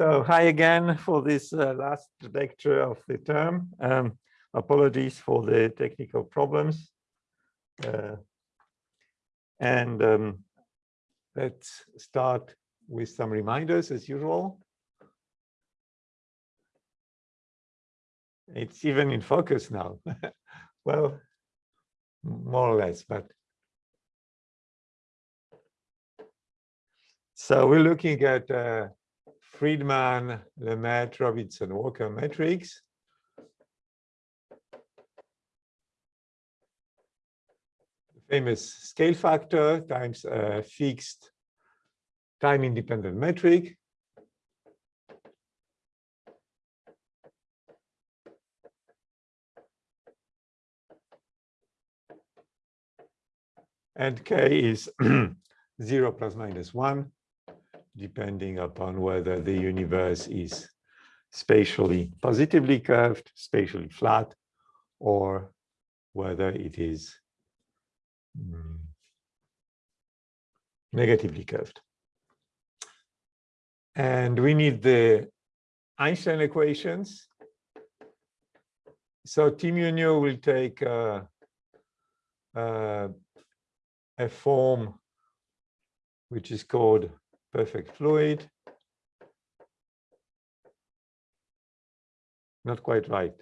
So hi again for this uh, last lecture of the term. Um, apologies for the technical problems. Uh, and um, let's start with some reminders as usual. It's even in focus now. well, more or less, but so we're looking at uh, Friedmann, Lemaitre, Robertson, Walker metric. The famous scale factor times a fixed time independent metric. And k is 0 plus minus 1 depending upon whether the universe is spatially positively curved, spatially flat, or whether it is mm, negatively curved. And we need the Einstein equations. So T mu nu will take uh, uh, a form which is called perfect fluid. Not quite right.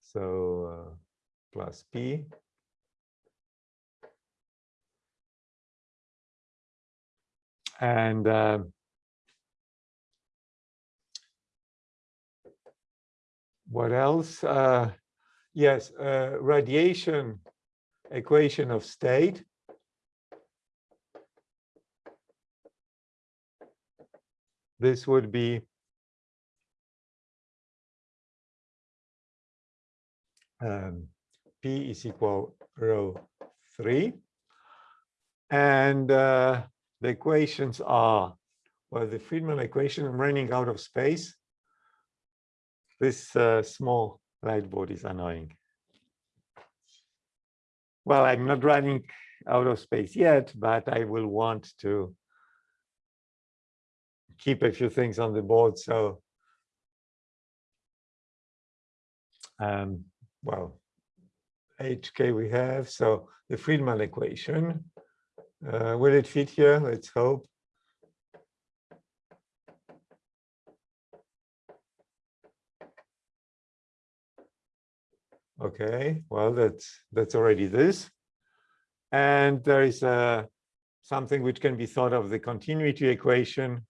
So uh, plus P. And uh, what else? Uh, yes, uh, radiation equation of state this would be um, P is equal rho 3. And uh, the equations are, well, the Friedmann equation, I'm running out of space. This uh, small light board is annoying. Well, I'm not running out of space yet, but I will want to keep a few things on the board. So, um, well, HK we have. So the Friedmann equation, uh, will it fit here? Let's hope. Okay, well, that's that's already this. And there is uh, something which can be thought of the continuity equation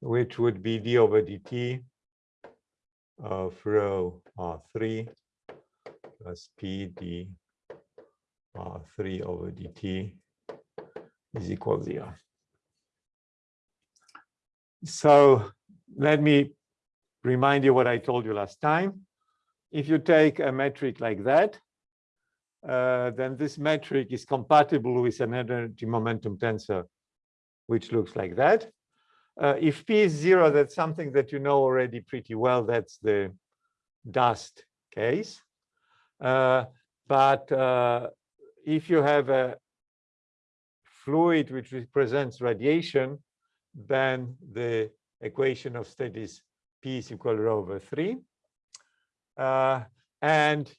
which would be d over dt of rho r3 plus p d r3 over dt is equal zero. So let me remind you what I told you last time. If you take a metric like that, uh, then this metric is compatible with an energy momentum tensor, which looks like that. Uh, if p is zero, that's something that you know already pretty well. That's the dust case. Uh, but uh, if you have a fluid which represents radiation, then the equation of state is p is equal to rho over 3. Uh, and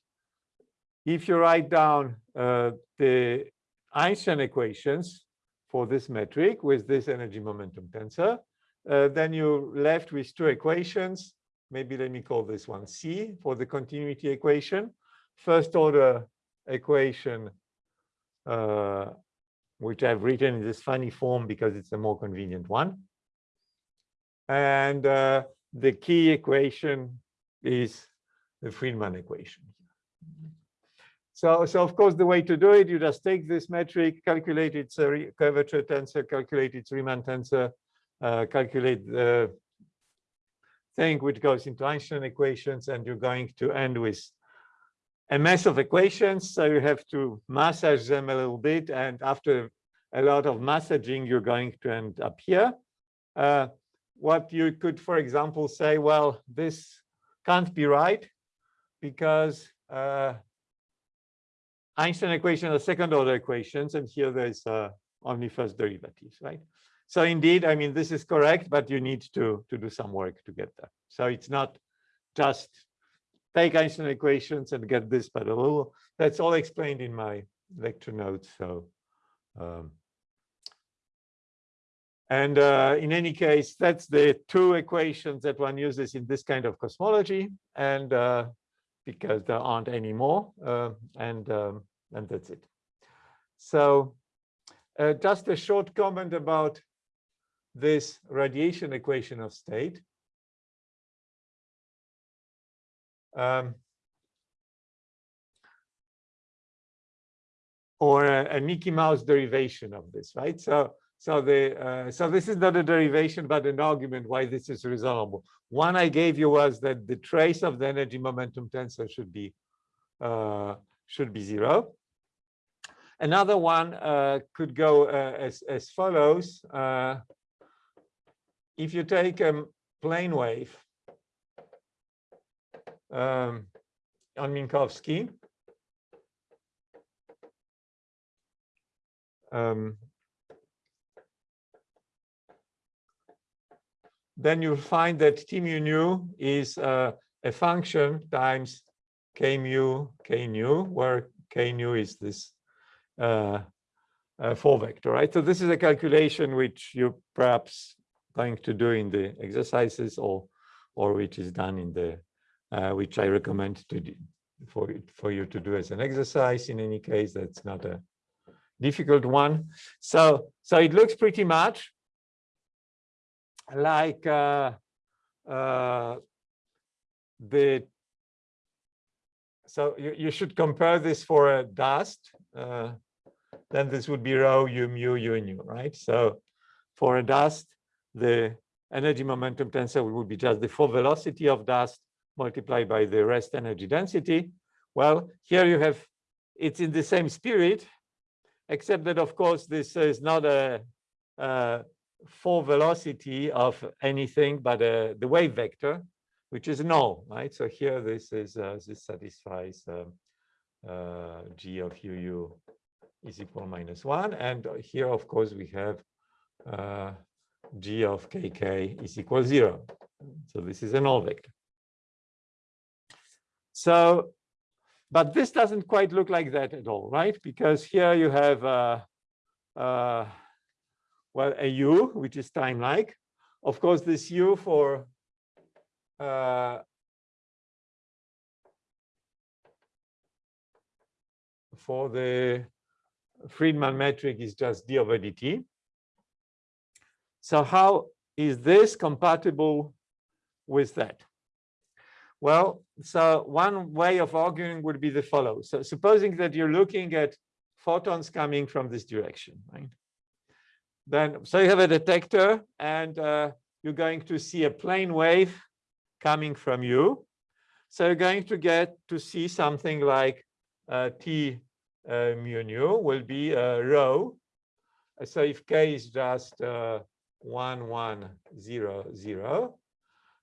if you write down uh, the Einstein equations for this metric with this energy momentum tensor, uh, then you're left with two equations. Maybe let me call this one C for the continuity equation. First order equation, uh, which I've written in this funny form because it's a more convenient one. And uh, the key equation is the Friedmann equation. So, so of course, the way to do it, you just take this metric, calculate its uh, curvature tensor, calculate its Riemann tensor, uh, calculate the thing which goes into Einstein equations, and you're going to end with a mess of equations. So you have to massage them a little bit. And after a lot of massaging, you're going to end up here. Uh, what you could, for example, say, well, this can't be right because uh, Einstein equation are second order equations, and here there's uh, only first derivatives, right? So indeed, I mean, this is correct, but you need to, to do some work to get there. So it's not just take Einstein equations and get this, but a little, that's all explained in my lecture notes. So, um, and uh, in any case, that's the two equations that one uses in this kind of cosmology. And uh, because there aren't any more, uh, and, um, and that's it. So uh, just a short comment about this radiation equation of state. Um, or a, a, Mickey Mouse derivation of this, right? So, so the uh, so this is not a derivation, but an argument why this is resolvable. One I gave you was that the trace of the energy momentum tensor should be uh, should be zero. Another one uh, could go uh, as as follows. If you take a plane wave um, on Minkowski, um, then you'll find that T mu nu is uh, a function times K mu K nu, where K nu is this uh, uh, four vector, right? So this is a calculation which you perhaps going to do in the exercises or or which is done in the uh, which I recommend to do for for you to do as an exercise. In any case that's not a difficult one. So so it looks pretty much like uh, uh, the so you, you should compare this for a dust uh, then this would be rho u mu u nu right? So for a dust the energy momentum tensor would be just the four velocity of dust multiplied by the rest energy density. Well, here you have, it's in the same spirit, except that, of course, this is not a, a four velocity of anything but a, the wave vector, which is null, right? So here this is, uh, this satisfies um, uh, g of uu is equal minus one. And here, of course, we have uh, g of kk is equal zero. So this is a null vector. So, but this doesn't quite look like that at all, right? Because here you have, uh, uh, well, a u, which is time-like. Of course, this u for uh, for the Friedmann metric is just d over dt. So how is this compatible with that? Well, so one way of arguing would be the follow. So supposing that you're looking at photons coming from this direction, right? Then, so you have a detector and uh, you're going to see a plane wave coming from you. So you're going to get to see something like uh, T uh, mu nu will be uh, rho. So if K is just uh, one, one, zero, zero.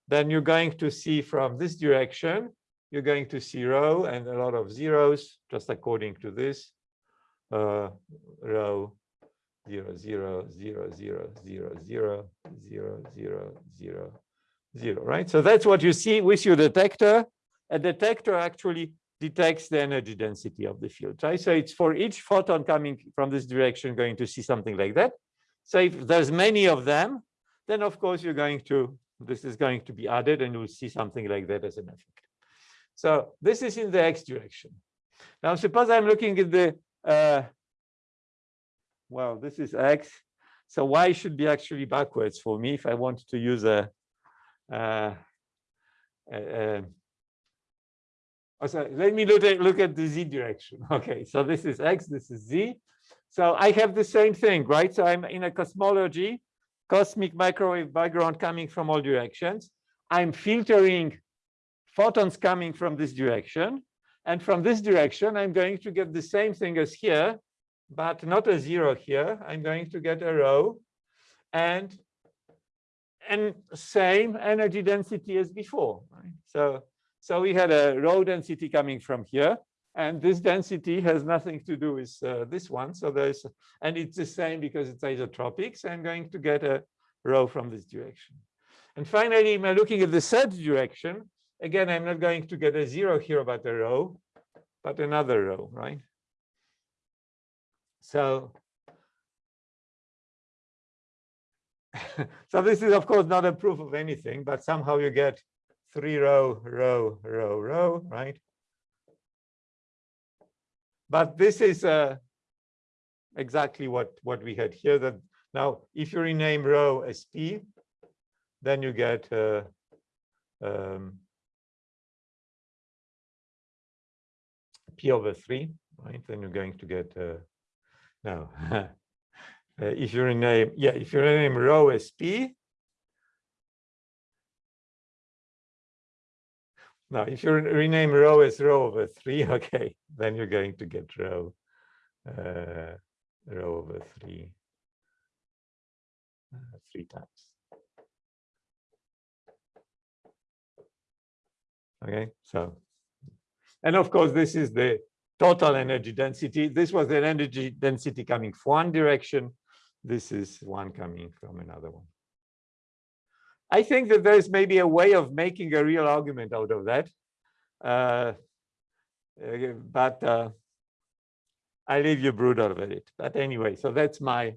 Then you're going to see from this direction, you're going to see rho and a lot of zeros, just according to this, uh, rho, zero, zero, zero, zero, zero, zero, zero, zero, zero, zero, right? So that's what you see with your detector. A detector actually detects the energy density of the field, right? So it's for each photon coming from this direction going to see something like that. So if there's many of them, then of course you're going to, this is going to be added and you'll see something like that as an effect. So this is in the x direction. Now suppose I'm looking at the, uh, well, this is x. So y should be actually backwards for me if I want to use a, uh, a Oh, sorry, let me look at, look at the z direction. Okay, so this is x, this is z. So I have the same thing, right? So I'm in a cosmology, cosmic microwave background coming from all directions. I'm filtering photons coming from this direction. And from this direction, I'm going to get the same thing as here, but not a zero here. I'm going to get a rho and and same energy density as before. Right? So, so we had a rho density coming from here. And this density has nothing to do with uh, this one. So there's, and it's the same because it's isotropic. So I'm going to get a rho from this direction. And finally, am looking at the third direction? Again, I'm not going to get a zero here about a rho, but another rho, right? So, so this is of course not a proof of anything, but somehow you get three rho, rho, rho, rho, right? But this is uh, exactly what, what we had here. That now, if you rename rho as p, then you get uh, um, p over 3, right? Then you're going to get, uh, no, uh, if you rename, yeah, if you rename rho as p, Now, if you rename rho as rho over 3, okay, then you're going to get rho, uh, rho over 3, uh, three times. Okay, so, and of course, this is the total energy density. This was an energy density coming from one direction. This is one coming from another one. I think that there's maybe a way of making a real argument out of that. Uh, uh, but uh, I leave you brood over it. But anyway, so that's my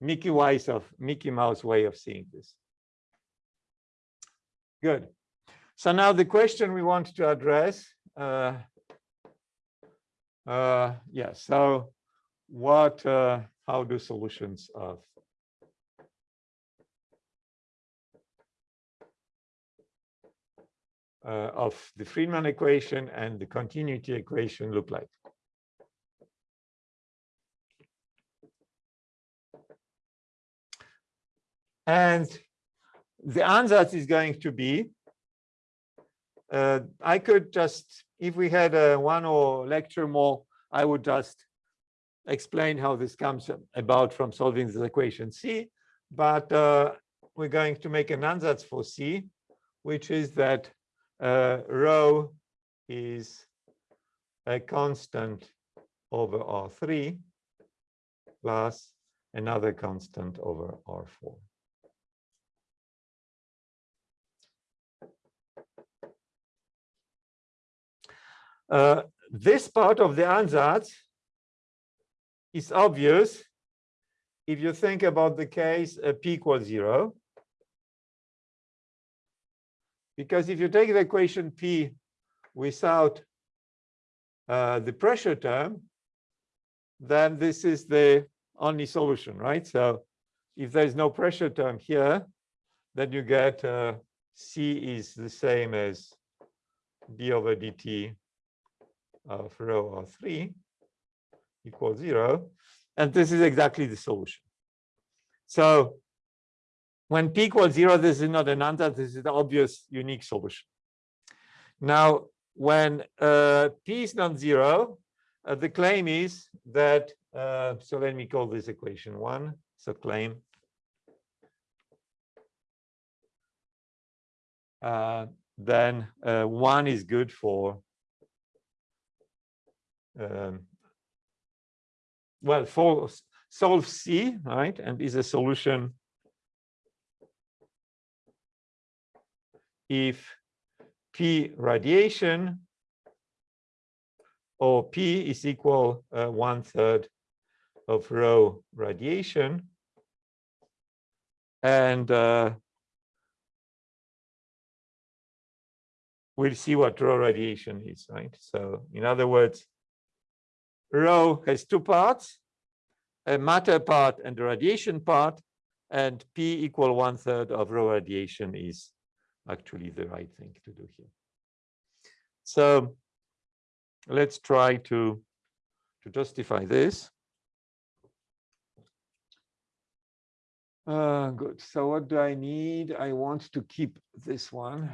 Mickey Mouse of Mickey Mouse way of seeing this. Good. So now the question we want to address. Uh, uh, yeah. So what? Uh, how do solutions of uh, of the Friedmann equation and the continuity equation look like. And the ansatz is going to be, uh, I could just, if we had a one or lecture more, I would just explain how this comes about from solving this equation C, but uh, we're going to make an answer for C, which is that uh, rho is a constant over R3 plus another constant over R4. Uh, this part of the ansatz is obvious if you think about the case uh, p equals zero. Because if you take the equation P without uh, the pressure term, then this is the only solution, right? So if there's no pressure term here, then you get uh, C is the same as d over dt of rho R3 equals zero. And this is exactly the solution. So when p equals zero, this is not an ansatz. This is the obvious unique solution. Now, when uh, p is non-zero, uh, the claim is that, uh, so let me call this equation one. So claim. Uh, then uh, one is good for, um, well, for solve C, right, and is a solution if P radiation or P is equal uh, one third of rho radiation. And uh, we'll see what rho radiation is, right? So in other words, rho has two parts, a matter part and a radiation part, and P equal one third of rho radiation is actually the right thing to do here. So let's try to, to justify this. Uh, good. So what do I need? I want to keep this one.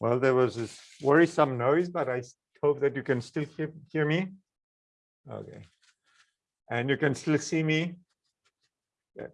Well, there was this worrisome noise, but I hope that you can still hear, hear me. Okay. And you can still see me. Yeah.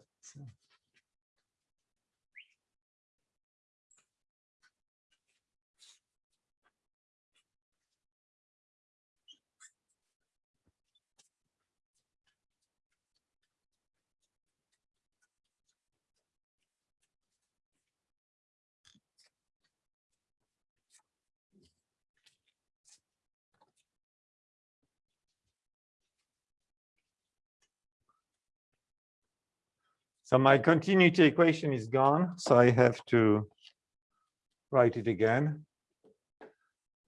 So. My continuity equation is gone, so I have to write it again.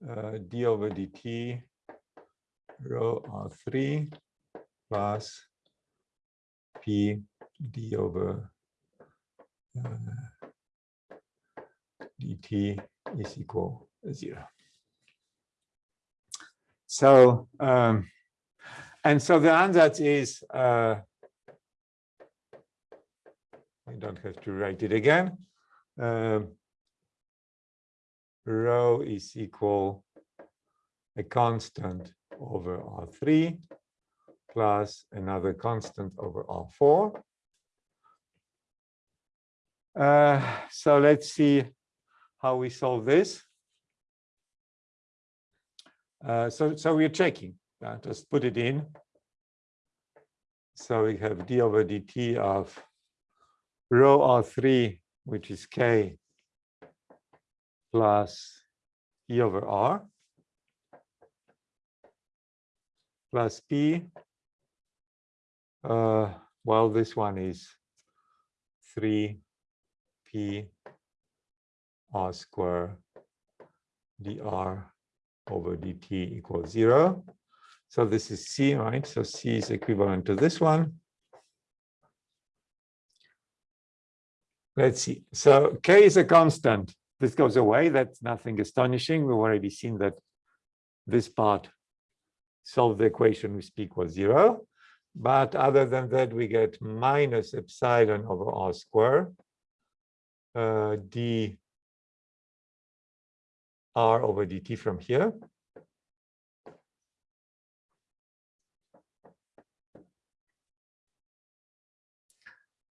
Uh, d over dt rho r3 plus p d over uh, dt is equal to zero. So, um, and so the ansatz is uh, I don't have to write it again. Um, rho is equal a constant over R3 plus another constant over R4. Uh, so let's see how we solve this. Uh, so, so we're checking. Uh, just put it in. So we have d over dt of rho R3, which is K plus E over R plus P. Uh, well, this one is 3P R square dr over dt equals zero. So this is C, right? So C is equivalent to this one. Let's see. So K is a constant. This goes away. That's nothing astonishing. We've already seen that this part solve the equation with P equals zero. But other than that, we get minus epsilon over R square uh, d r over dt from here.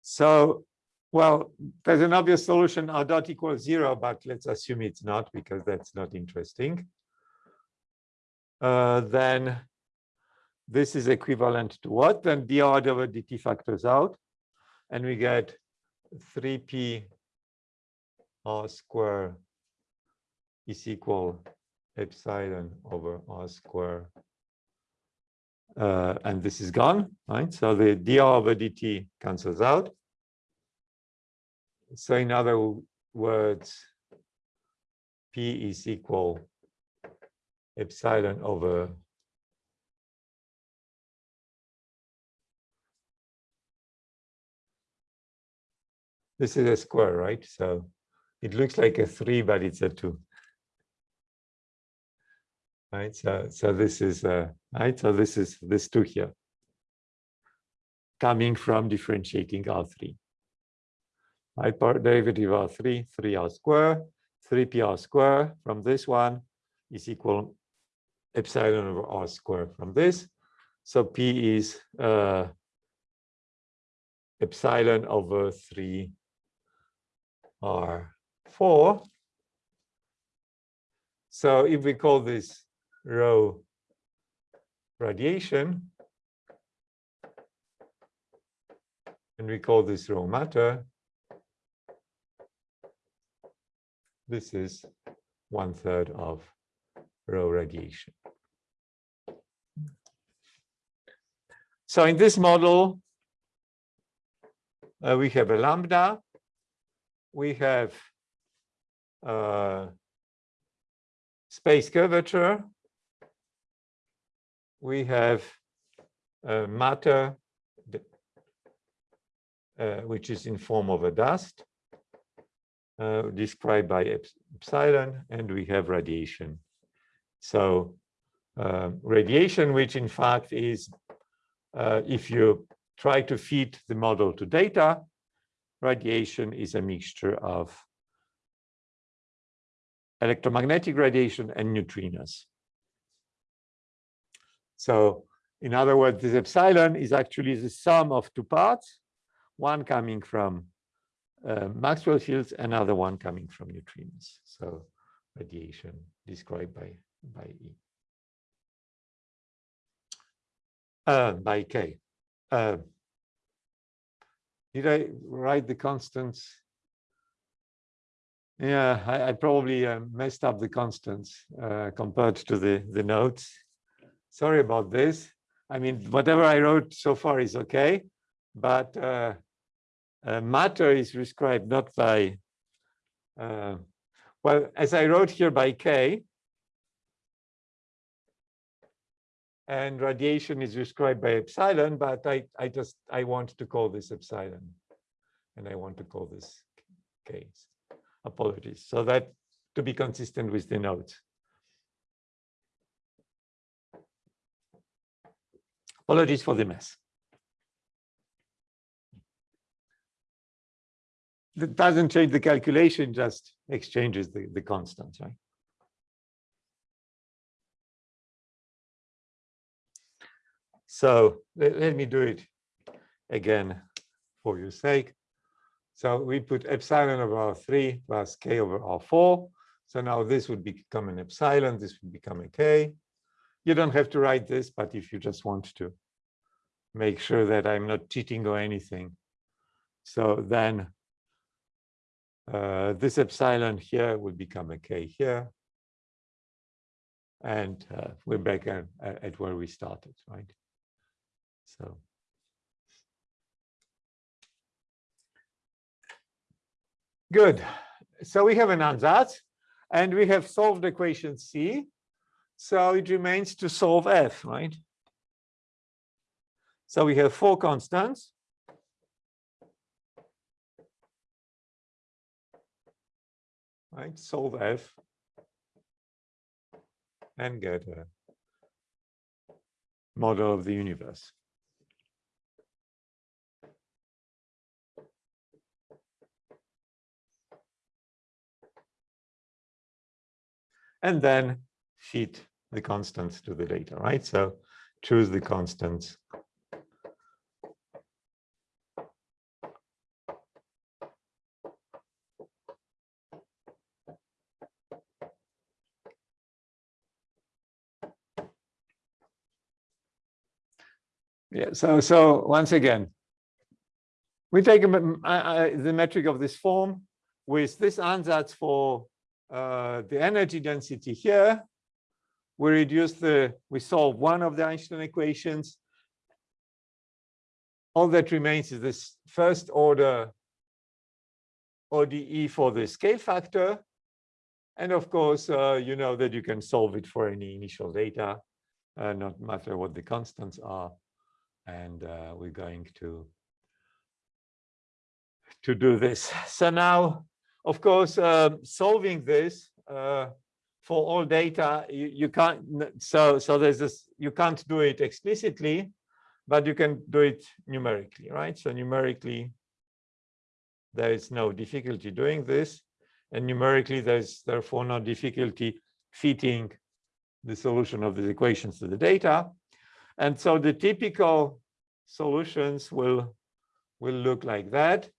So well, there's an obvious solution, r dot equals zero, but let's assume it's not because that's not interesting. Uh, then this is equivalent to what? Then dr over dt factors out, and we get 3p r square is equal epsilon over r square. Uh, and this is gone, right? So the dr over dt cancels out. So in other words, P is equal epsilon over this is a square, right? So it looks like a three, but it's a two. Right. So so this is uh right. So this is this two here coming from differentiating R3 right? Part derivative of 3, 3r square, 3pr square from this one is equal epsilon over r square from this. So p is uh, epsilon over 3 r4. So if we call this rho radiation, and we call this rho matter, This is one third of rho radiation. So in this model, uh, we have a lambda, we have uh, space curvature, we have uh, matter, uh, which is in form of a dust, uh, described by epsilon, and we have radiation. So uh, radiation, which in fact is, uh, if you try to feed the model to data, radiation is a mixture of electromagnetic radiation, and neutrinos. So in other words, this epsilon is actually the sum of two parts, one coming from uh, Maxwell fields, another one coming from neutrinos. So radiation described by, by E. Uh, by K. Uh, did I write the constants? Yeah, I, I probably uh, messed up the constants uh, compared to the, the notes. Sorry about this. I mean, whatever I wrote so far is okay, but uh, matter is described not by, uh, well, as I wrote here by K, and radiation is described by epsilon, but I, I just, I want to call this epsilon, and I want to call this K. Apologies. So that to be consistent with the notes. Apologies for the mess. That doesn't change the calculation, just exchanges the, the constants, right? So let, let me do it again for your sake. So we put epsilon over R3 plus K over R4. So now this would become an epsilon, this would become a K. You don't have to write this, but if you just want to make sure that I'm not cheating or anything. So then uh, this epsilon here will become a K here. And uh, we're back at, at where we started, right? So. Good. So we have an ansatz and we have solved equation C. So it remains to solve F, right? So we have four constants. Right, solve F and get a model of the universe. And then feed the constants to the data, right? So choose the constants Yeah, so so once again, we take a, the metric of this form with this ansatz for uh, the energy density here. We reduce the, we solve one of the Einstein equations. All that remains is this first order ODE for the scale factor. And of course, uh, you know that you can solve it for any initial data, uh, not matter what the constants are and uh, we're going to to do this. So now, of course, uh, solving this uh, for all data, you, you can't. So so there's this. You can't do it explicitly, but you can do it numerically, right? So numerically, there is no difficulty doing this, and numerically, there's therefore no difficulty fitting the solution of these equations to the data. And so the typical solutions will, will look like that.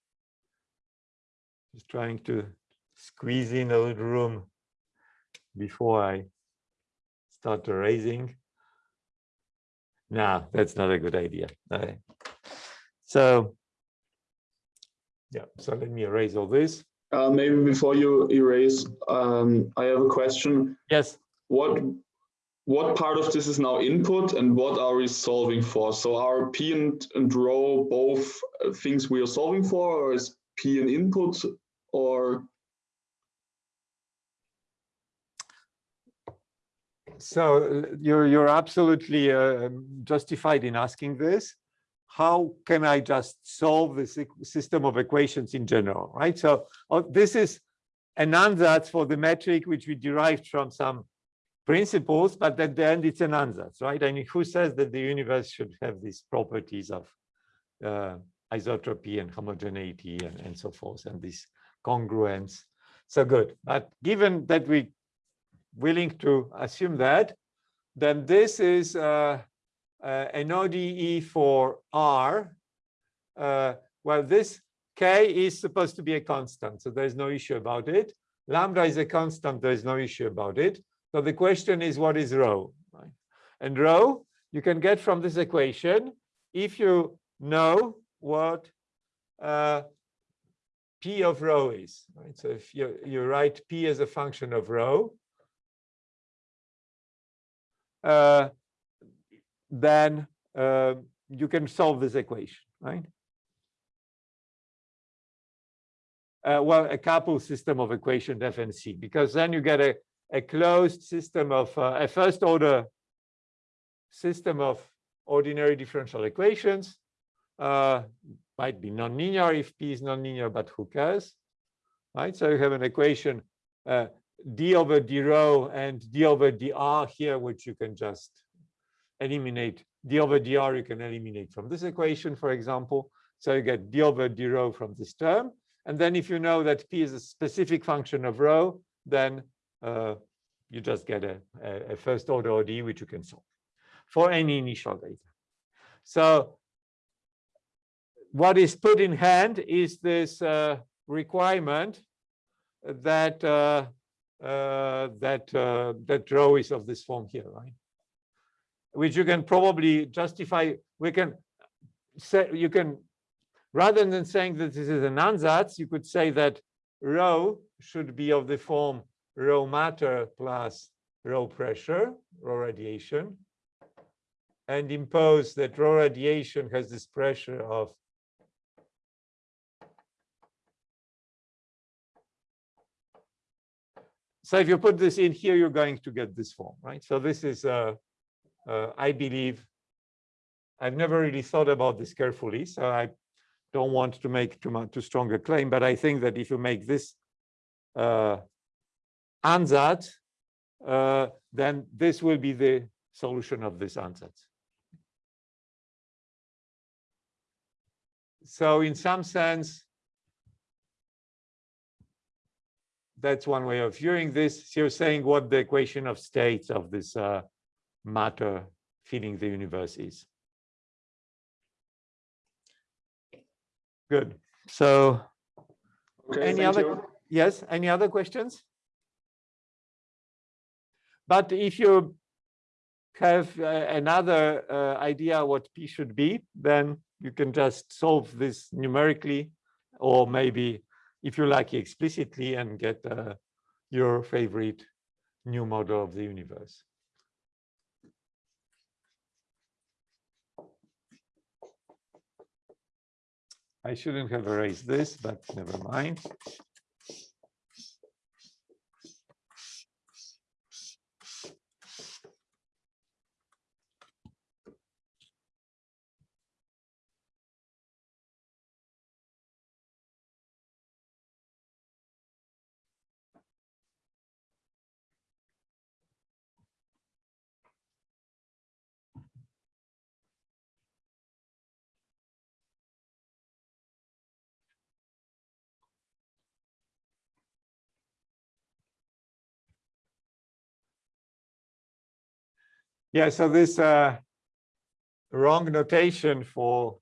Just trying to squeeze in a little room before I start erasing. No, that's not a good idea. Okay. So, yeah, so let me erase all this. Uh, maybe before you erase, um, I have a question. Yes. What what part of this is now input and what are we solving for? So are P and, and rho both uh, things we are solving for or is P an input or? So you're, you're absolutely uh, justified in asking this. How can I just solve this system of equations in general, right? So uh, this is an ansatz for the metric which we derived from some principles, but at the end it's an ansatz, right? I mean, who says that the universe should have these properties of uh, isotropy and homogeneity and, and so forth, and this congruence. So good. But given that we are willing to assume that, then this is uh, uh, an ODE for R. Uh, well, this K is supposed to be a constant, so there's no issue about it. Lambda is a constant, there's no issue about it. So the question is, what is rho? Right? And rho, you can get from this equation if you know what uh, P of rho is. Right? So if you, you write P as a function of rho, uh, then uh, you can solve this equation, right? Uh, well, a couple system of equation F and C, because then you get a, a closed system of uh, a first order system of ordinary differential equations. Uh, might be nonlinear if P is nonlinear, but who cares, right? So you have an equation uh, d over d rho and d over dr here, which you can just eliminate. d over dr you can eliminate from this equation, for example. So you get d over d rho from this term. And then if you know that p is a specific function of rho, then uh, you just get a, a, first order ODE, which you can solve for any initial data. So what is put in hand is this uh, requirement that uh, uh, that uh, that rho is of this form here, right? Which you can probably justify. We can say you can rather than saying that this is an ansatz, you could say that rho should be of the form rho matter plus rho pressure, rho radiation, and impose that rho radiation has this pressure of So if you put this in here, you're going to get this form, right? So this is, uh, uh, I believe, I've never really thought about this carefully, so I don't want to make too much too strong a claim, but I think that if you make this uh, ansatz, uh, then this will be the solution of this ansatz. So in some sense, that's one way of viewing this. So you're saying what the equation of states of this uh, matter filling the universe is. Good. So Okay, any other, you. yes, any other questions? But if you have uh, another uh, idea what P should be, then you can just solve this numerically, or maybe if you like explicitly and get uh, your favorite new model of the universe. I shouldn't have erased this, but never mind. Yeah, so this uh, wrong notation for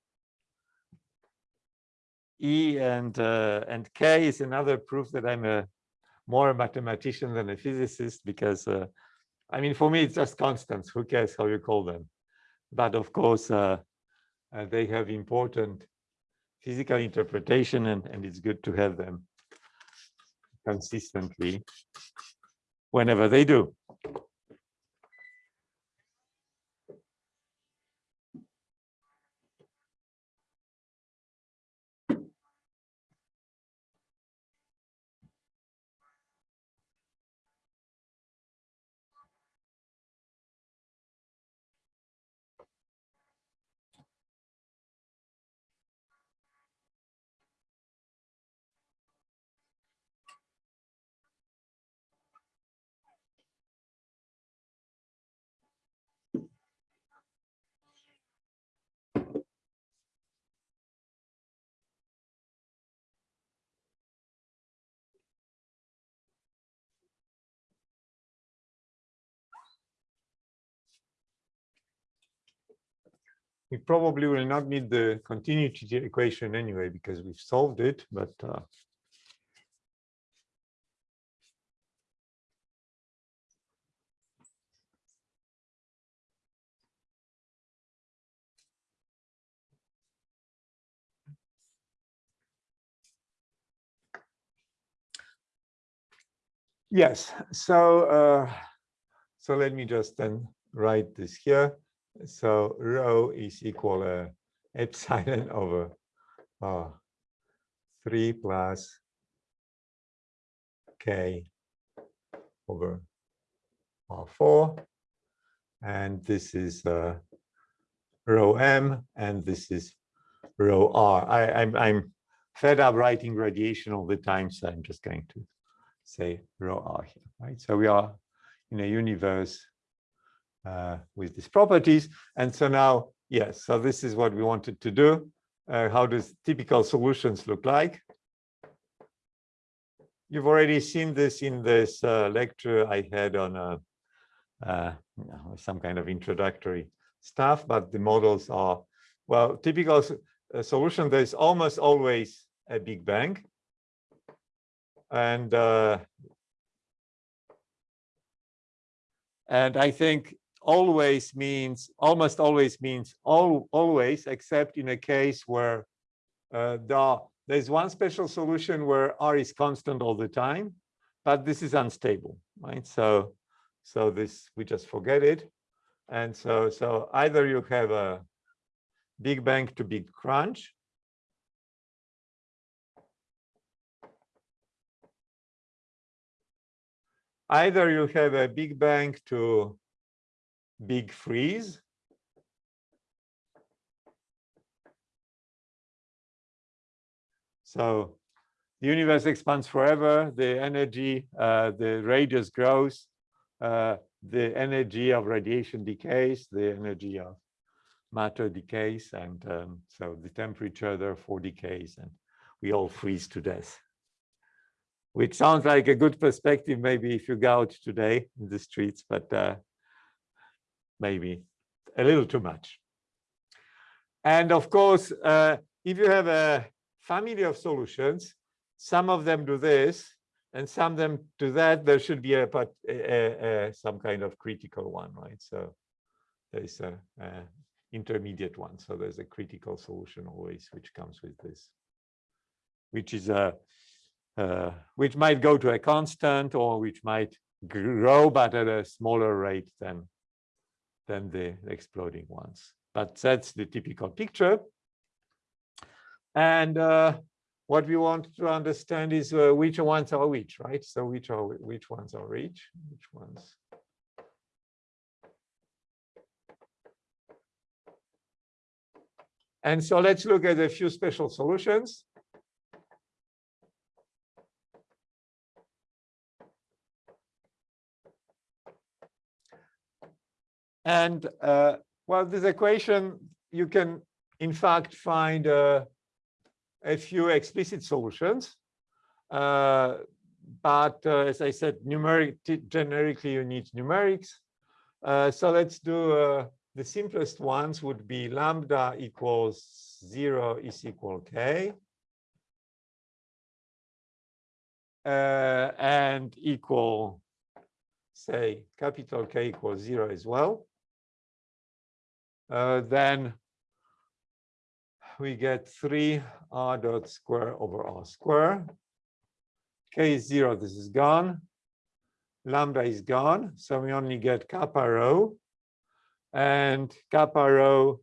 E and uh, and K is another proof that I'm a more a mathematician than a physicist because uh, I mean for me it's just constants. Who cares how you call them? But of course uh, uh, they have important physical interpretation and and it's good to have them consistently whenever they do. We probably will not need the continuity equation anyway, because we've solved it, but uh, Yes, so uh, so let me just then write this here. So rho is equal uh, epsilon over uh, 3 plus k over r4. And this is uh, rho m, and this is rho r. I, I'm, I'm fed up writing radiation all the time, so I'm just going to say rho r here, right? So we are in a universe uh, with these properties. And so now, yes, so this is what we wanted to do. Uh, how does typical solutions look like? You've already seen this in this uh, lecture I had on uh, uh, some kind of introductory stuff, but the models are, well, typical solution, there's almost always a Big Bang and and I think always means almost always means all always except in a case where uh, the, there's one special solution where r is constant all the time but this is unstable right? So so this we just forget it. And so so either you have a big bang to big crunch. Either you have a big bang to big freeze. So the universe expands forever the energy uh, the radius grows uh, the energy of radiation decays the energy of matter decays and um, so the temperature therefore decays and we all freeze to death. Which sounds like a good perspective, maybe if you go out today in the streets, but uh, maybe a little too much. And of course, uh, if you have a family of solutions, some of them do this and some of them do that, there should be a, but a, a, some kind of critical one, right? So there's a, a intermediate one. So there's a critical solution always, which comes with this, which is a uh, which might go to a constant or which might grow but at a smaller rate than than the exploding ones. But that's the typical picture. And uh, what we want to understand is uh, which ones are which, right? So which are which ones are which, which ones. And so let's look at a few special solutions. And uh, well, this equation, you can in fact find uh, a few explicit solutions. Uh, but uh, as I said, numeric generically you need numerics. Uh, so let's do uh, the simplest ones would be lambda equals zero is equal k. and equal, say, capital K equals zero as well uh, then we get 3 r dot square over r square. k is 0, this is gone. Lambda is gone, so we only get kappa rho. And kappa rho,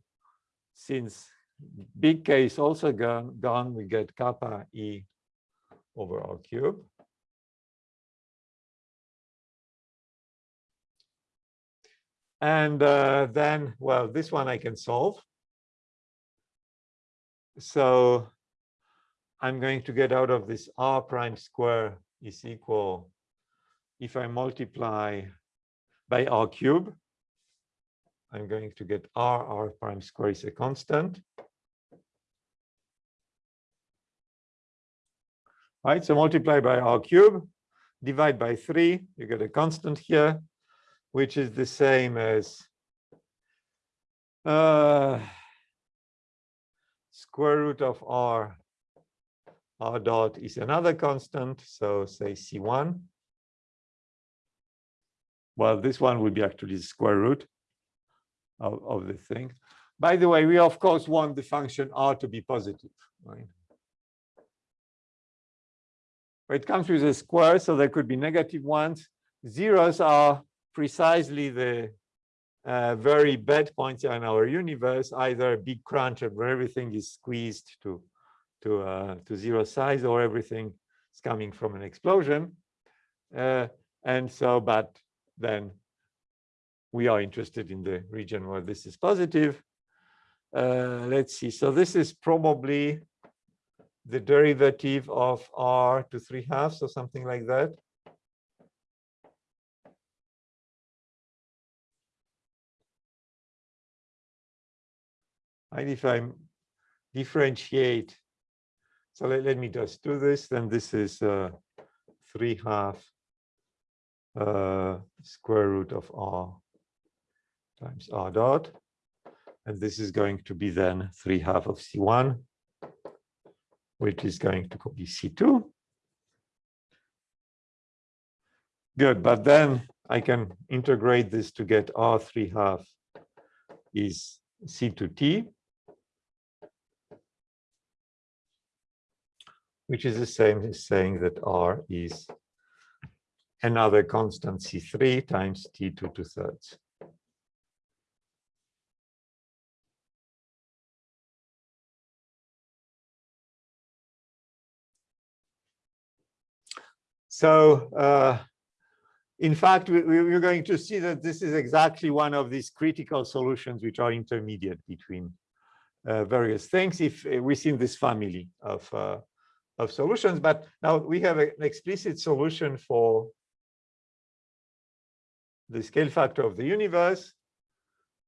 since big K is also gone, gone we get kappa E over R cube. And uh, then, well, this one I can solve. So I'm going to get out of this r prime square is equal, if I multiply by r cube, I'm going to get r, r prime square is a constant. Right, so multiply by r cube, divide by three, you get a constant here which is the same as uh, square root of r, r dot is another constant, so say C1. Well, this one would be actually the square root of, of the thing. By the way, we of course want the function r to be positive, right? It comes with a square, so there could be negative ones. Zeros are precisely the uh, very bad points in our universe, either a big crunch where everything is squeezed to to uh, to zero size, or everything is coming from an explosion. Uh, and so, but then we are interested in the region where this is positive. Uh, let's see. So this is probably the derivative of r to 3 halves or something like that. And if I differentiate, so let, let me just do this, then this is uh, 3 half uh, square root of r times r dot. And this is going to be then 3 half of C1, which is going to be C2. Good, but then I can integrate this to get R3 half is C2T, which is the same as saying that R is another constant C3 times T2 two thirds. So uh, in fact, we, we're going to see that this is exactly one of these critical solutions which are intermediate between uh, various things if uh, within this family of, uh, of solutions. But now we have an explicit solution for the scale factor of the universe,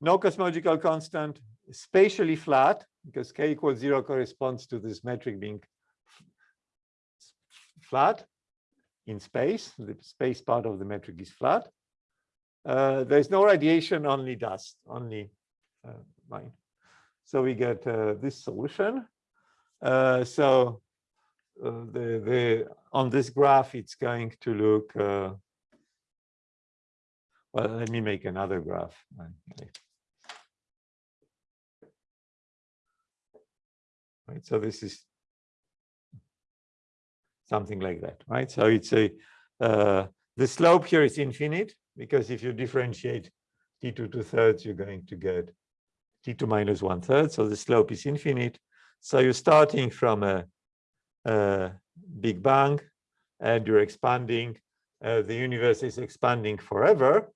no cosmological constant, spatially flat, because k equals zero corresponds to this metric being flat in space. The space part of the metric is flat. Uh, there's no radiation, only dust, only uh. So we get uh, this solution. Uh, so the the on this graph, it's going to look. Uh, well, let me make another graph. Right, so this is something like that, right? So it's a, uh, the slope here is infinite because if you differentiate t2 two thirds, you're going to get t2 minus one third. So the slope is infinite. So you're starting from a big bang and you're expanding. Uh, the universe is expanding forever.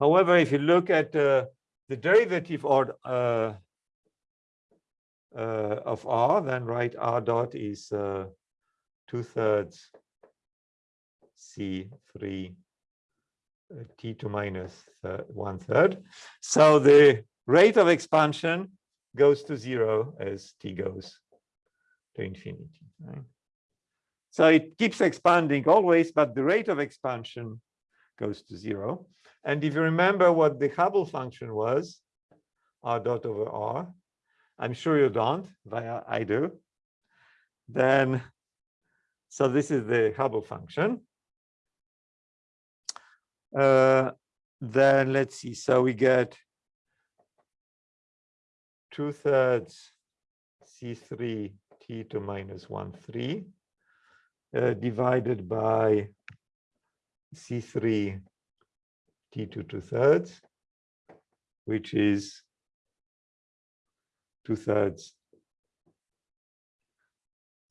However, if you look at uh, the derivative or uh, uh, of r, then write r dot is uh, two thirds C3 uh, T2 minus one third. So the rate of expansion goes to zero as T goes to infinity. Right? So it keeps expanding always, but the rate of expansion goes to zero. And if you remember what the Hubble function was, r dot over r, I'm sure you don't, but I do. Then, so this is the Hubble function. Uh, then let's see, so we get two thirds C3 T to minus one three uh, divided by C3 T to two thirds, which is two thirds.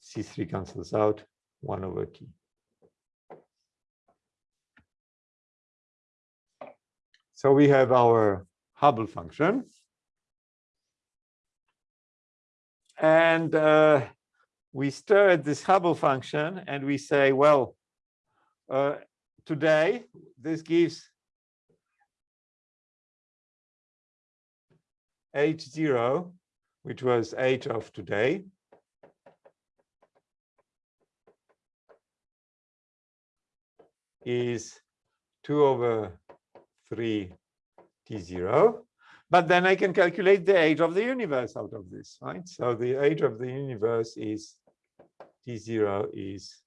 C3 cancels out, one over T. So we have our Hubble function. And uh, we stare at this Hubble function and we say, well, uh, today this gives H0 which was h of today. is 2 over 3 t0. But then I can calculate the age of the universe out of this, right? So the age of the universe is T0 is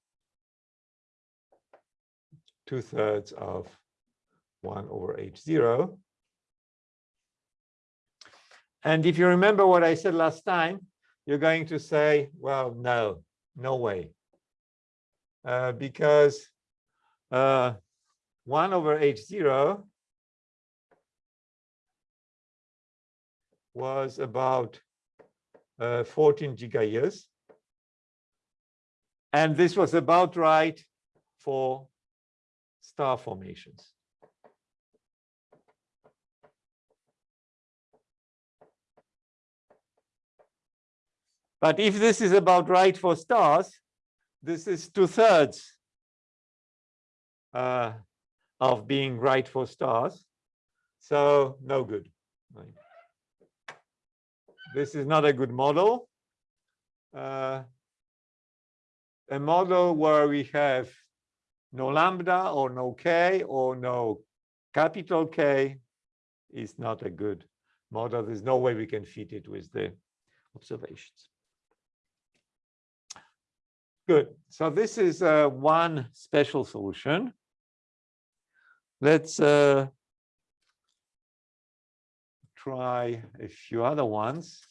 two thirds of one over H0. And if you remember what I said last time, you're going to say, well, no, no way. Uh, because uh, 1 over H0 was about uh, 14 gigayears. And this was about right for star formations. But if this is about right for stars, this is two thirds uh, of being right for stars. So no good. Right. This is not a good model. Uh, a model where we have no lambda or no k or no capital K is not a good model. There's no way we can fit it with the observations. Good. So this is uh, one special solution. Let's uh, try a few other ones.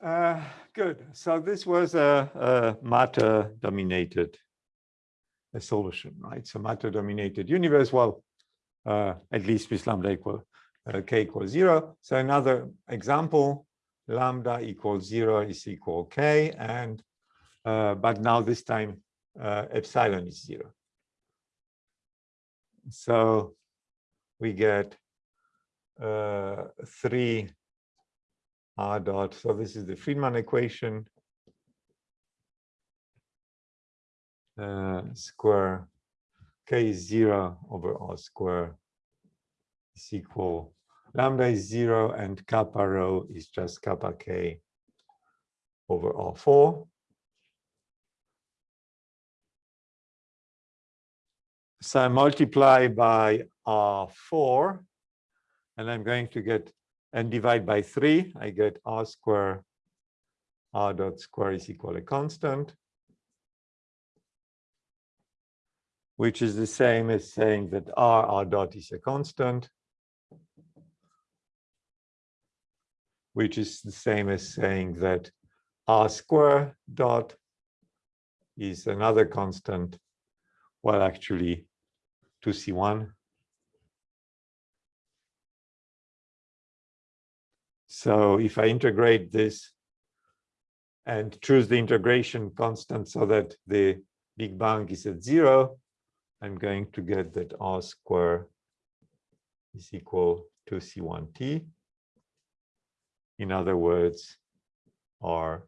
Uh, good. So this was a, a matter-dominated solution, right? So matter-dominated universe. Well, uh, at least with lambda equal uh, k equals zero. So another example, lambda equals zero is equal k, and uh, but now this time uh, epsilon is zero. So we get uh, three r dot. So this is the Friedmann equation. Uh, square k is zero over r square is equal lambda is zero and kappa rho is just kappa k over r4. So I multiply by r4 and I'm going to get and divide by three, I get r square r dot square is equal a constant, which is the same as saying that r r dot is a constant, which is the same as saying that r square dot is another constant, well, actually 2c1 So if I integrate this and choose the integration constant so that the big bang is at zero, I'm going to get that R square is equal to C1t. In other words, R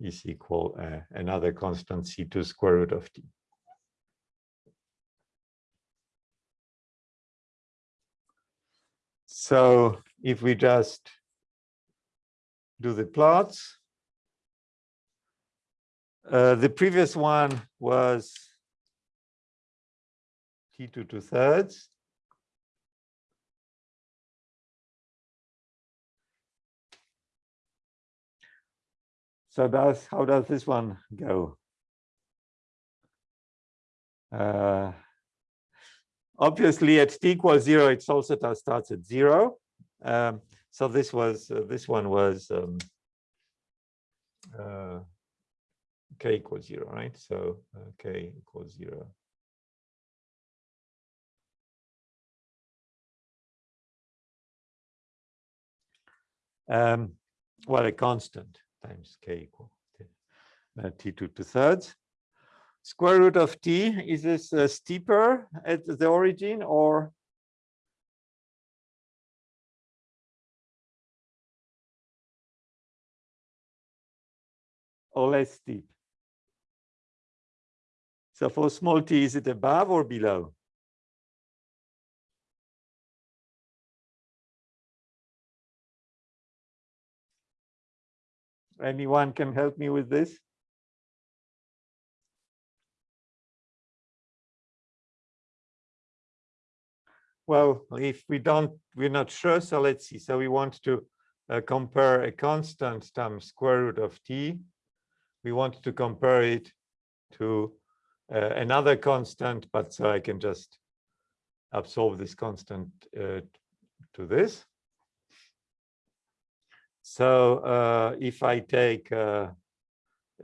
is equal uh, another constant C2 square root of t. So if we just do the plots, uh, the previous one was T2 two thirds. So does how does this one go? Uh, obviously, at t equals zero, it also starts at zero. Um, so this was uh, this one was um, uh, k equals zero, right? So uh, k equals zero. Um, well, a constant times k equal uh, t2 two thirds. Square root of t, is this uh, steeper at the origin or? Or less steep? So for small t, is it above or below? Anyone can help me with this? Well, if we don't, we're not sure, so let's see. So we want to uh, compare a constant times square root of t. We want to compare it to uh, another constant, but so I can just absorb this constant uh, to this. So uh, if I take uh,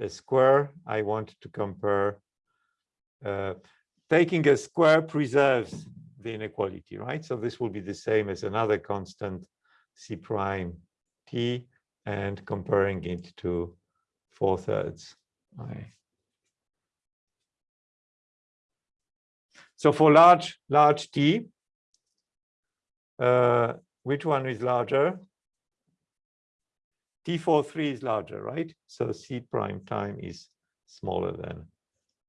a square, I want to compare, uh, taking a square preserves the inequality, right? So this will be the same as another constant C prime T and comparing it to four thirds. Right. So for large, large T, uh, which one is larger? T43 is larger, right? So C prime time is smaller than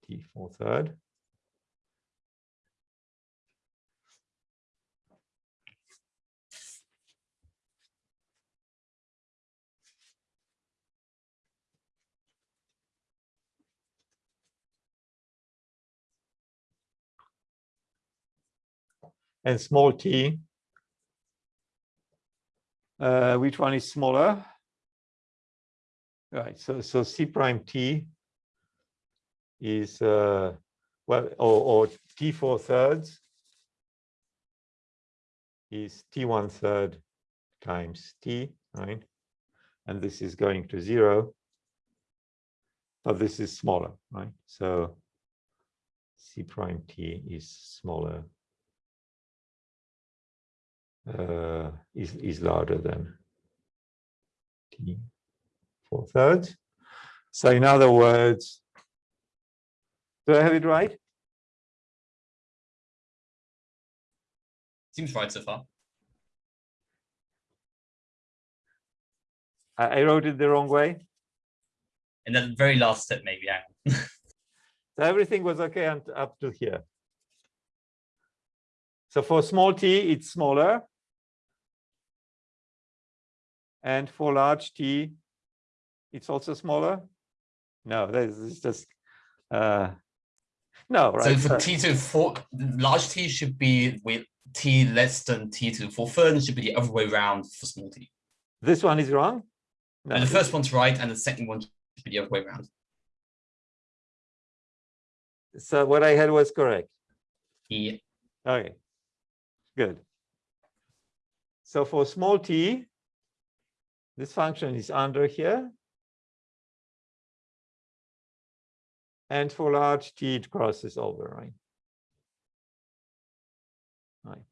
T4 third. And small t, uh, which one is smaller? Right, so so C prime T is uh, well, or, or T four thirds is T one third times T, right? And this is going to zero, but this is smaller, right? So C prime T is smaller, uh, is, is larger than T four thirds. So in other words, do I have it right? Seems right so far. I, I wrote it the wrong way. And then the very last step, maybe. on. So everything was okay and up to here. So for small t, it's smaller. And for large t, it's also smaller? No, this is just, uh, no, So for t to four, large t should be with t less than t to the four third, and should be the other way around for small t. This one is wrong? No, And the first one's right, and the second one should be the other way around. so what I had was correct. Yeah. Okay, good. So for small t, this function is under here. And for large t, it crosses over, right? Right.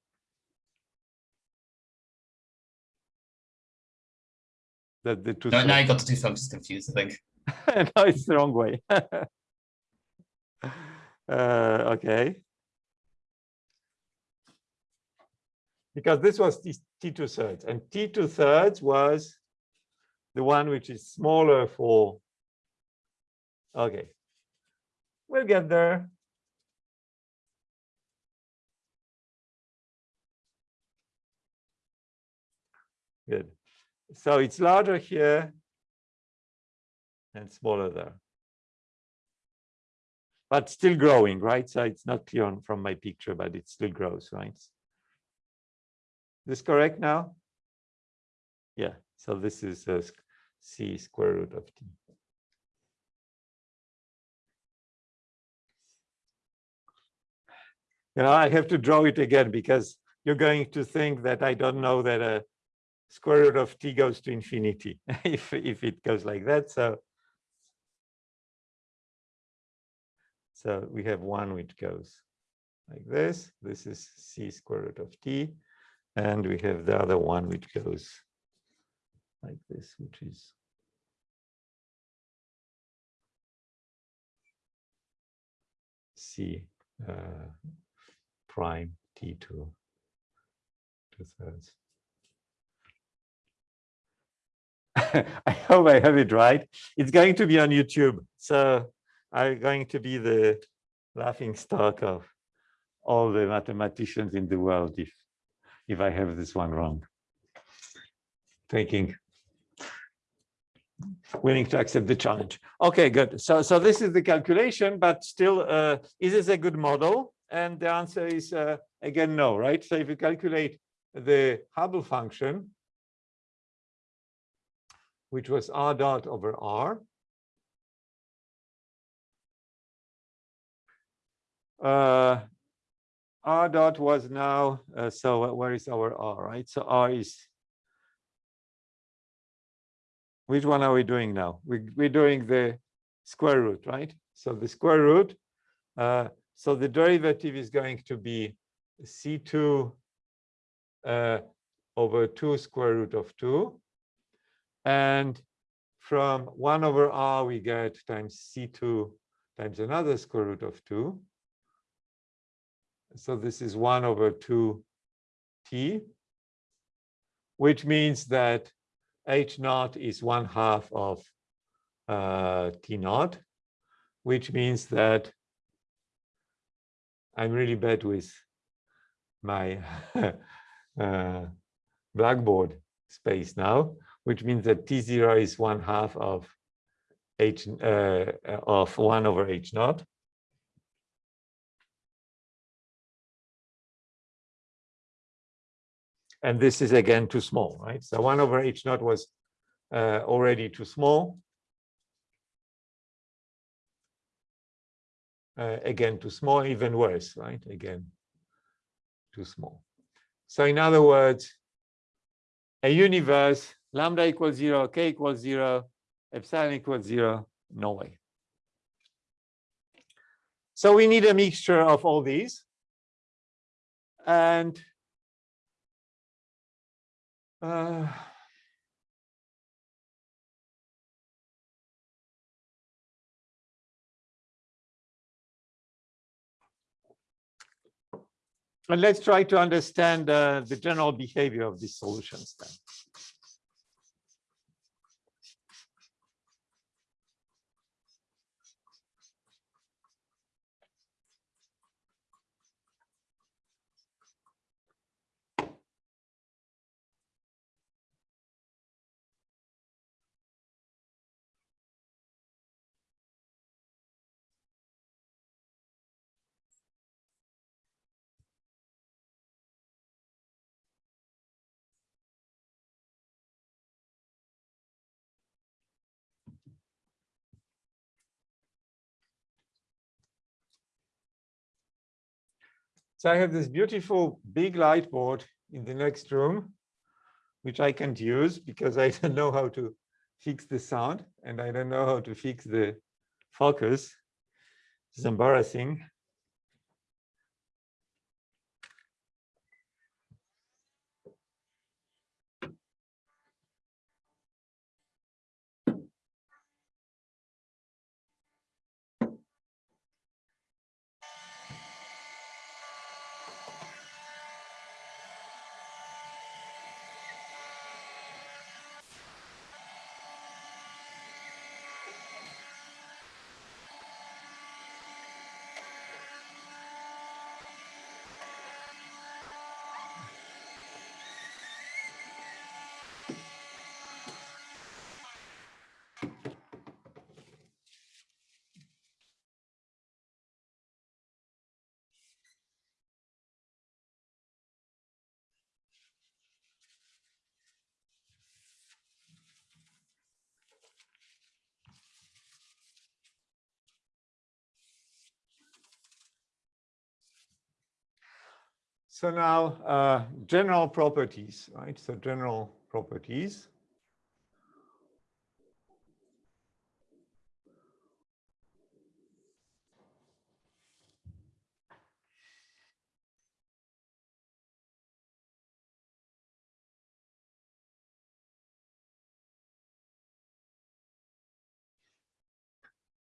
That the two. No, now sides- you got the two functions confused, I think. no, it's the wrong way. uh, okay. Because this was t2 thirds and t2 thirds was the one which is smaller for, okay. We'll get there. Good. So it's larger here and smaller there. But still growing, right? So it's not clear on, from my picture, but it still grows, right? This correct now? Yeah, so this is uh, a c square root of t. You know, I have to draw it again because you're going to think that I don't know that a square root of t goes to infinity if, if it goes like that. So, so we have one which goes like this. This is c square root of t. And we have the other one which goes like this, which is uh, prime t to two thirds. I hope I have it right. It's going to be on YouTube. So I'm going to be the laughing stock of all the mathematicians in the world if, if I have this one wrong. Taking, willing to accept the challenge. Okay, good. So, so this is the calculation, but still, uh, is this a good model? And the answer is, uh, again, no, right? So if you calculate the Hubble function, which was r dot over r. Uh, r dot was now, uh, so where is our r, right? So r is, which one are we doing now? We, we're doing the square root, right? So the square root, uh, so the derivative is going to be c2 uh, over 2 square root of 2 and from 1 over r, we get times c2 times another square root of 2. So this is 1 over 2 t, which means that h naught is 1 half of uh, t naught, which means that I'm really bad with my uh, blackboard space now which means that T0 is one half of H uh, of one over H naught. And this is again too small, right? So one over H naught was uh, already too small. Uh, again, too small, even worse, right? Again, too small. So in other words, a universe lambda equals zero, k equals zero, epsilon equals zero, no way. So we need a mixture of all these. And uh, and let's try to understand uh, the general behavior of these solutions then. I have this beautiful big light board in the next room, which I can't use because I don't know how to fix the sound and I don't know how to fix the focus. It's embarrassing. So now uh, general properties, right? So general properties.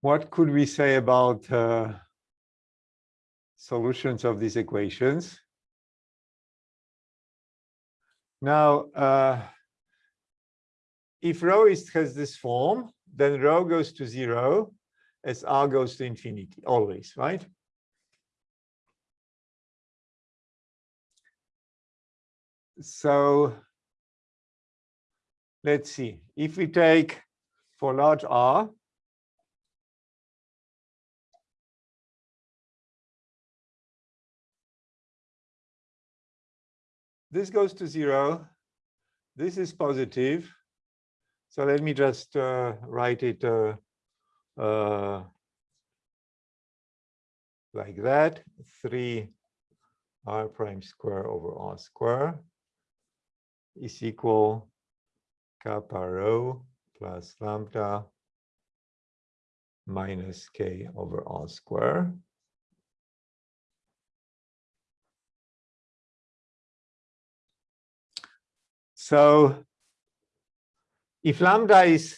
What could we say about uh, solutions of these equations? Now, uh, if rho is, has this form, then rho goes to zero as r goes to infinity, always, right? So let's see, if we take for large R, this goes to zero. This is positive. So let me just uh, write it uh, uh, like that, 3 r prime square over r square is equal kappa rho plus lambda minus k over r square. So if lambda is,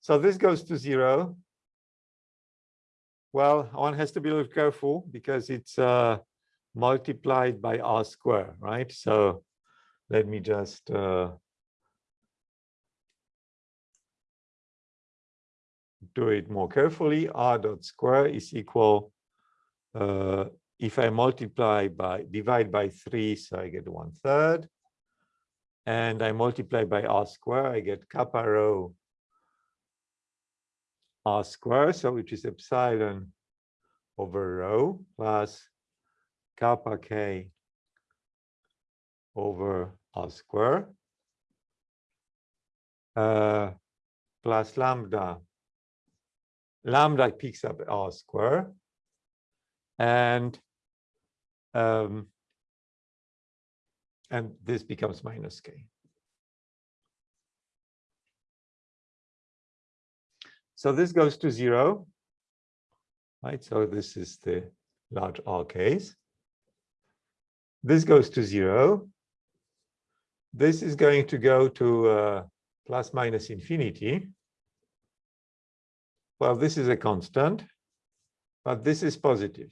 so this goes to zero. Well, one has to be a little careful because it's uh, multiplied by r square, right? So let me just uh, do it more carefully. r dot square is equal, uh, if I multiply by, divide by three, so I get one third and I multiply by r square, I get kappa rho r square, so which is epsilon over rho plus kappa k over r square uh, plus lambda. Lambda picks up r square and um, and this becomes minus k. So this goes to zero, right? So this is the large R case. This goes to zero. This is going to go to uh, plus minus infinity. Well, this is a constant, but this is positive.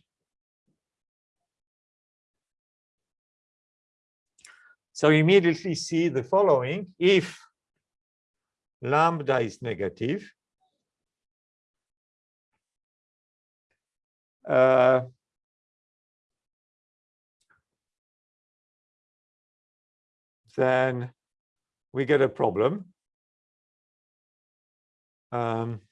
So immediately see the following. If lambda is negative, uh, then we get a problem. Um,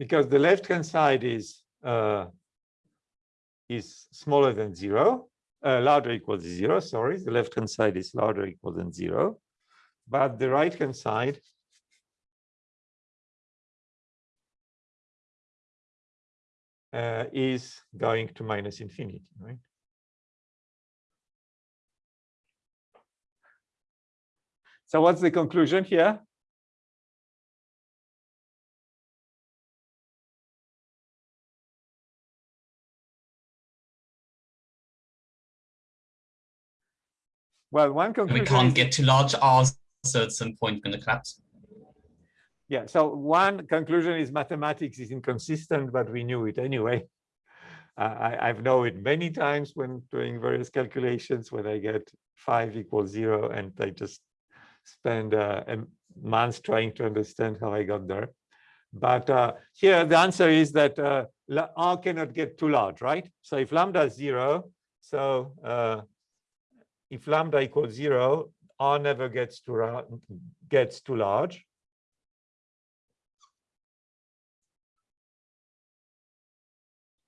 because the left-hand side is uh, is smaller than zero, uh, larger equals zero, sorry, the left-hand side is larger equal than zero, but the right-hand side uh, is going to minus infinity, right? So what's the conclusion here? Well, one conclusion. We can't get to large R, so at some point going to collapse. Yeah, so one conclusion is mathematics is inconsistent, but we knew it anyway. Uh, I, I've known it many times when doing various calculations when I get five equals zero and I just spend uh, a month trying to understand how I got there. But uh, here the answer is that uh, R cannot get too large, right? So if lambda is zero, so uh, if lambda equals zero, R never gets to ra- gets too large.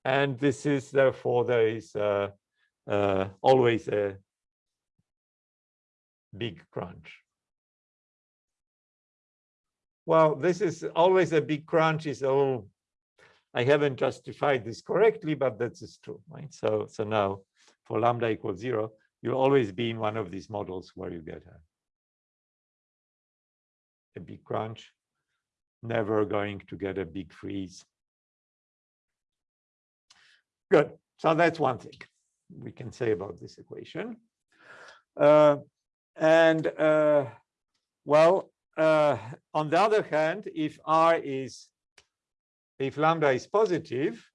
And this is therefore there is uh, uh, always a big crunch. well, this is always a big crunch is oh, I haven't justified this correctly, but that is true, right? So, so now for lambda equals zero, you'll always be in one of these models where you get a, a big crunch, never going to get a big freeze. Good. So that's one thing we can say about this equation. Uh, and uh, well, uh, on the other hand, if R is, if lambda is positive,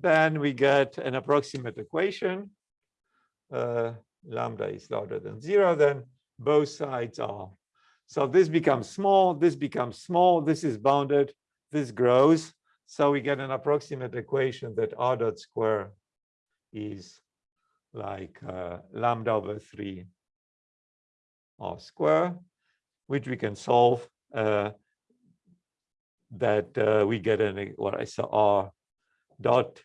then we get an approximate equation. Uh, lambda is larger than zero, then both sides are. So this becomes small, this becomes small, this is bounded, this grows. So we get an approximate equation that r dot square is like uh, lambda over 3 r square, which we can solve uh, that uh, we get an what I saw r dot.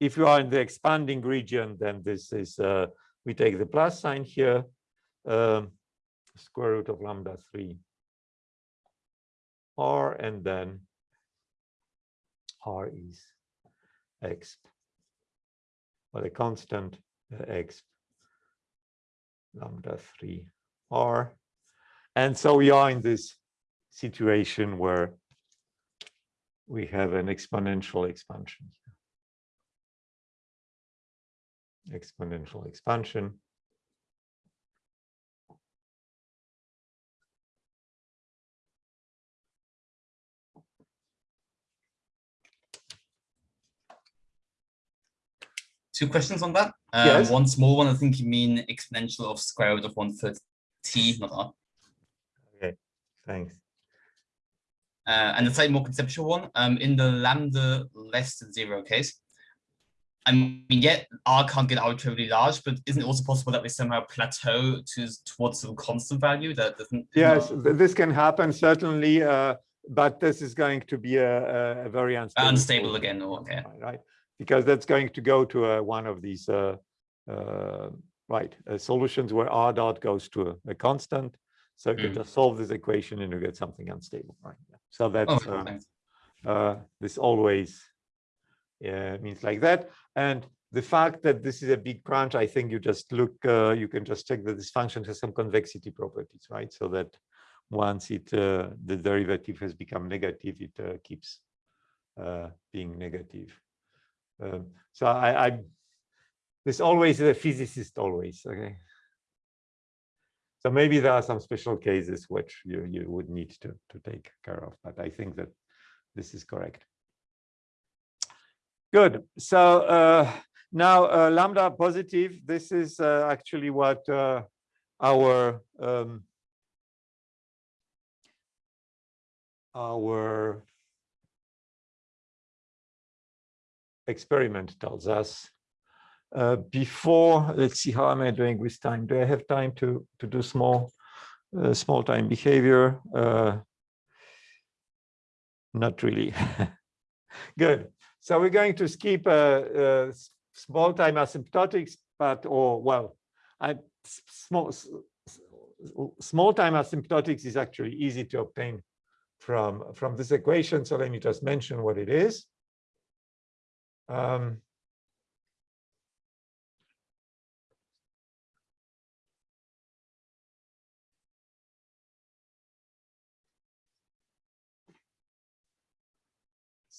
If you are in the expanding region, then this is uh, we take the plus sign here, um, square root of lambda 3 r, and then r is x, well, the constant uh, x lambda 3 r. And so we are in this situation where we have an exponential expansion. Exponential expansion. Two questions on that. Um, Yes. One small one, I think you mean exponential of square root of one third t, not r. Okay, thanks. Uh, and the slightly more conceptual one, um, in the lambda less than zero case, I mean, yet R can't get arbitrarily large, but isn't it also possible that we somehow plateau to towards some constant value that doesn't? Yes, th- this can happen certainly, uh, but this is going to be a, a- very unstable. Unstable again, okay. right, because that's going to go to uh, one of these, uh, uh, right, uh, solutions where R dot goes to a, a constant. So you can Mm. just solve this equation and you get something unstable, right? So Oh, that's, uh, uh, this always means like that. And the fact that this is a big crunch, I think you just look, uh, you can just check that this function has some convexity properties, right? So that once it, uh, the derivative has become negative, it uh, keeps being negative. Um, so I, I, there's always is a physicist always, okay? So maybe there are some special cases which you, you would need to, to take care of, but I think that this is correct. Good. So uh, now uh, lambda positive, this is uh, actually what uh, our um, our experiment tells us. Uh, before, let's see, how am I doing with time? Do I have time to, to do small, uh, small time behavior? Uh, not really. Good. So we're going to skip uh, uh, small time asymptotics, but, or, well, I, small, small time asymptotics is actually easy to obtain from, from this equation. So let me just mention what it is. Um,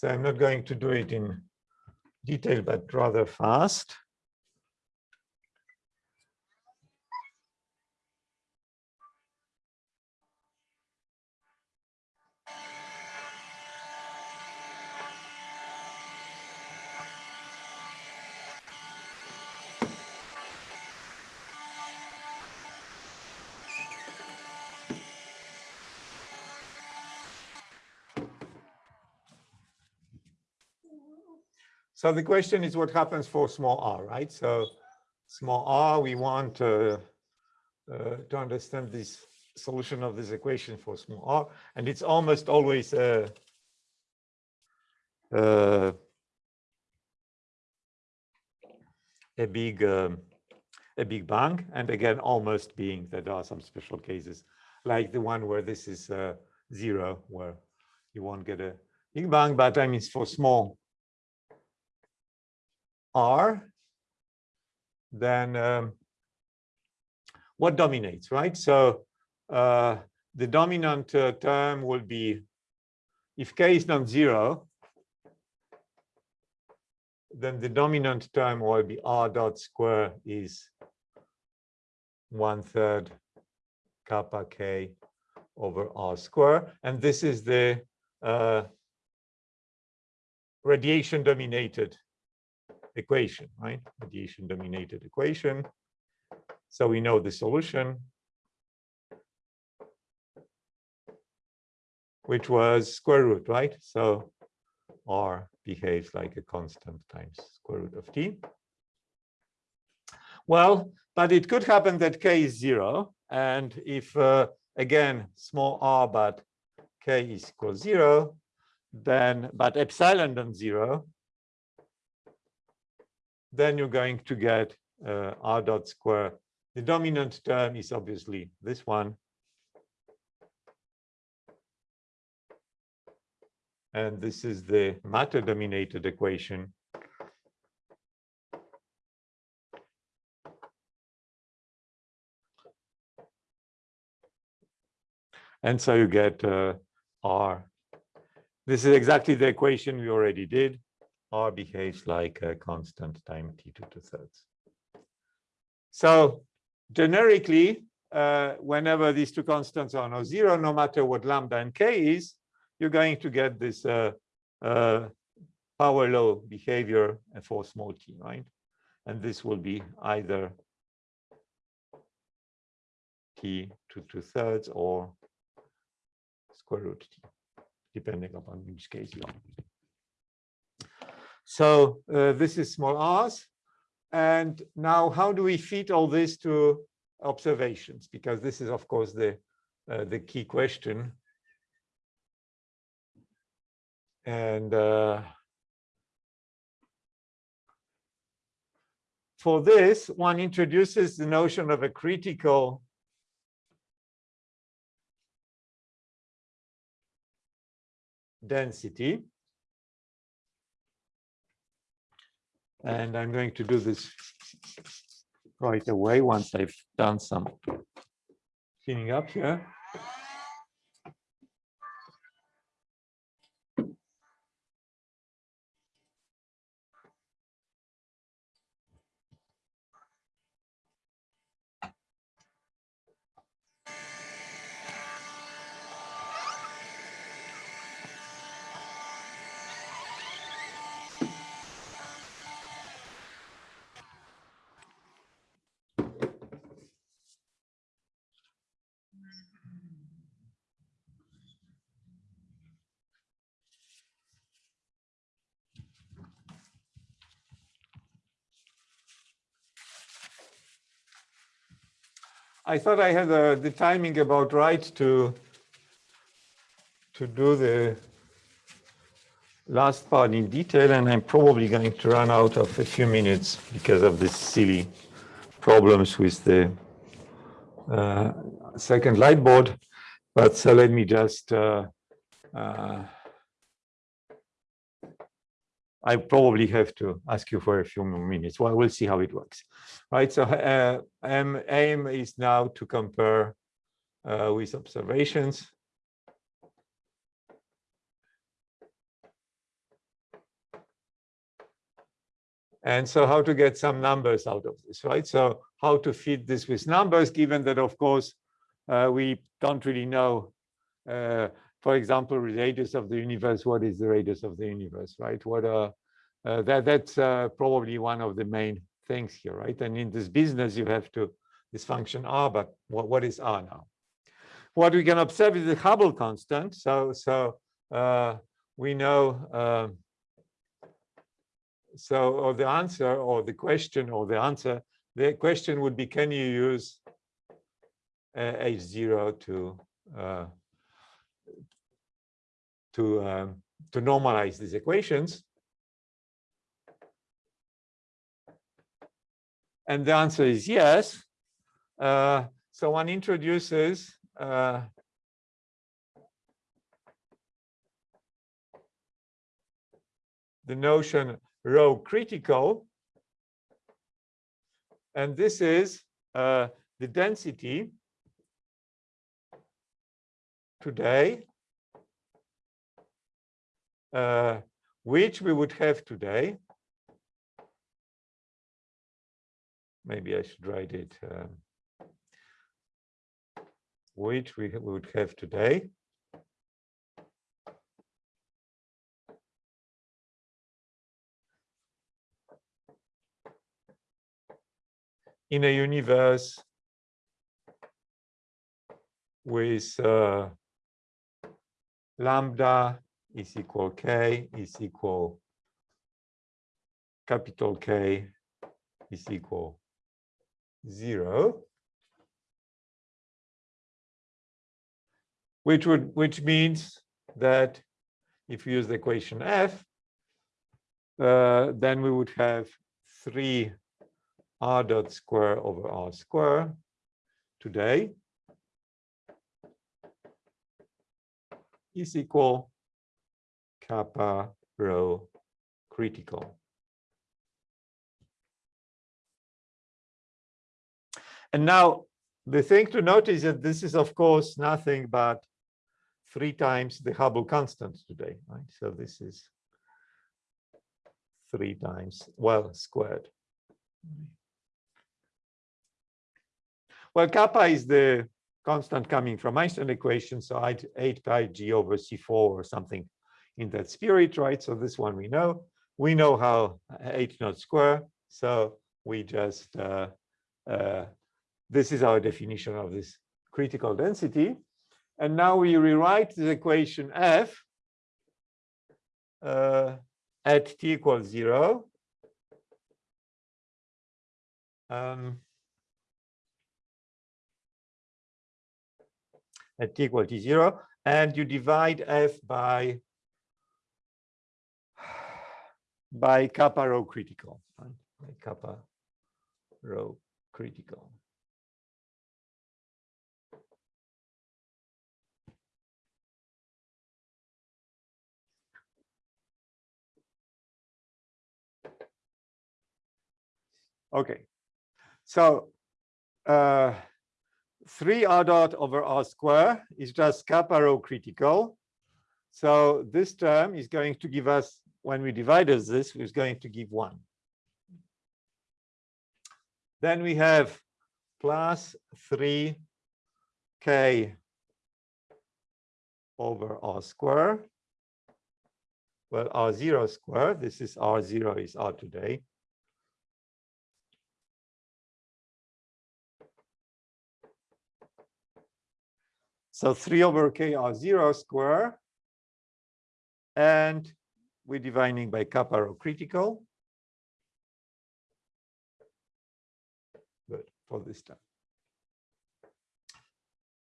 So I'm not going to do it in detail, but rather fast. So the question is what happens for small r, right? So small r, we want uh, uh, to understand this solution of this equation for small r, and it's almost always a, uh, a big um, a big bang, and again, almost being that there are some special cases, like the one where this is uh, zero, where you won't get a big bang, but I mean for small r, then um, what dominates, right? So uh, the dominant uh, term will be, if k is non-zero, then the dominant term will be r dot square is one third kappa k over r square. And this is the uh, radiation dominated equation, right? Radiation dominated equation. So we know the solution, which was square root, right? So r behaves like a constant times square root of t. Well, but it could happen that k is zero. And if, uh, again, small r, but k is equal zero, then, but epsilon non-zero, then you're going to get uh, r dot square. The dominant term is obviously this one. And this is the matter dominated equation. And so you get uh, R. This is exactly the equation we already did. R behaves like a constant time t to two thirds. So generically, uh, whenever these two constants are no zero, no matter what lambda and k is, you're going to get this uh, uh, power law behavior for small t, right? And this will be either t to two thirds or square root t, depending upon which case you are. So uh, this is small r's. And now how do we fit all this to observations? Because this is, of course, the, uh, the key question. And uh, for this, one introduces the notion of a critical density. And I'm going to do this right away once I've done some cleaning up here. I thought I had the timing about right to to do the last part in detail, and I'm probably going to run out of a few minutes because of the silly problems with the uh, second light board. But so let me just uh, uh I probably have to ask you for a few more minutes. Well, we'll see how it works. Right, so uh, um, aim is now to compare uh, with observations. And so how to get some numbers out of this, right? So how to feed this with numbers, given that, of course, uh, we don't really know uh, for example, radius of the universe, what is the radius of the universe, right? What are, uh, that, that's uh, probably one of the main things here, right? And in this business, you have to, this function R, but what, what is R now? What we can observe is the Hubble constant. So, so uh, we know, um, so or the answer or the question or the answer, the question would be, can you use H0 to uh, to, um, to normalize these equations? And the answer is yes. Uh, so one introduces uh, the notion rho critical. And this is uh, the density today which we would have today. Maybe I should write it. Um, which we would have today. In a universe with uh, lambda is equal k is equal capital K is equal zero. which would which means that if you use the equation f, uh, then we would have three r dot square over r square today is equal kappa rho critical. And now the thing to note is that this is, of course, nothing but three times the Hubble constant today, right? So this is three times, well, squared. Well, kappa is the constant coming from Einstein equation, so I'd 8 pi g over c4 or something in that spirit, right? So this one we know. We know how h naught square, so we just, uh, uh, this is our definition of this critical density. And now we rewrite the equation f uh, at t equals zero. Um, at t equal to zero, and you divide f by by kappa rho critical, right? by kappa rho critical. Okay, so uh, 3 r dot over r square is just kappa rho critical. So this term is going to give us, when we divide us this, is going to give 1. Then we have plus 3k over r square. Well, r0 square, this is r0 is r today. So 3 over k r 0 square. And we're dividing by kappa rho critical. Good for this time.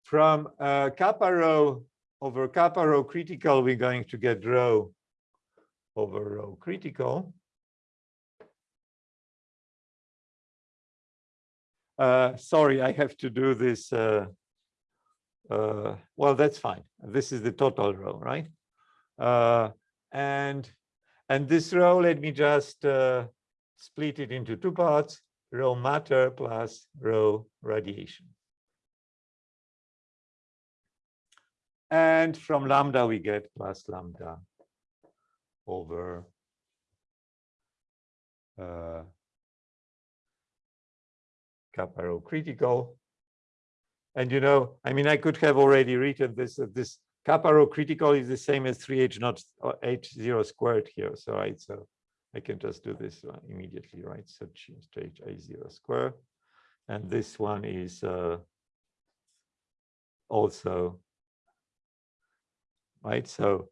From uh, kappa rho over kappa rho critical, we're going to get rho over rho critical. Uh, sorry, I have to do this uh, uh, well, that's fine. This is the total rho, right? Uh, and and this rho, let me just uh, split it into two parts, rho matter plus rho radiation. And from lambda, we get plus lambda over uh, kappa rho critical and you know, I mean, I could have already written this, uh, this kappa rho critical is the same as 3h naught uh, h0 squared here. So right, so I can just do this uh, immediately, right? So change to h0 square. And this one is uh, also, right? So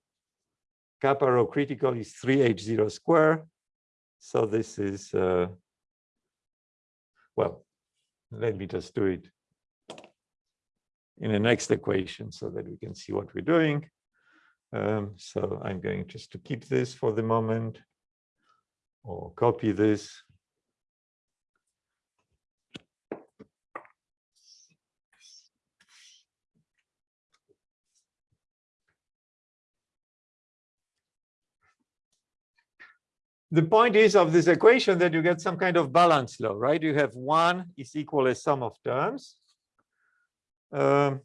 kappa rho critical is 3h0 square. So this is, uh, well, let me just do it in the next equation so that we can see what we're doing. Um, so I'm going just to keep this for the moment or copy this. the point is of this equation that you get some kind of balance law, right? You have one is equal a sum of terms. Um,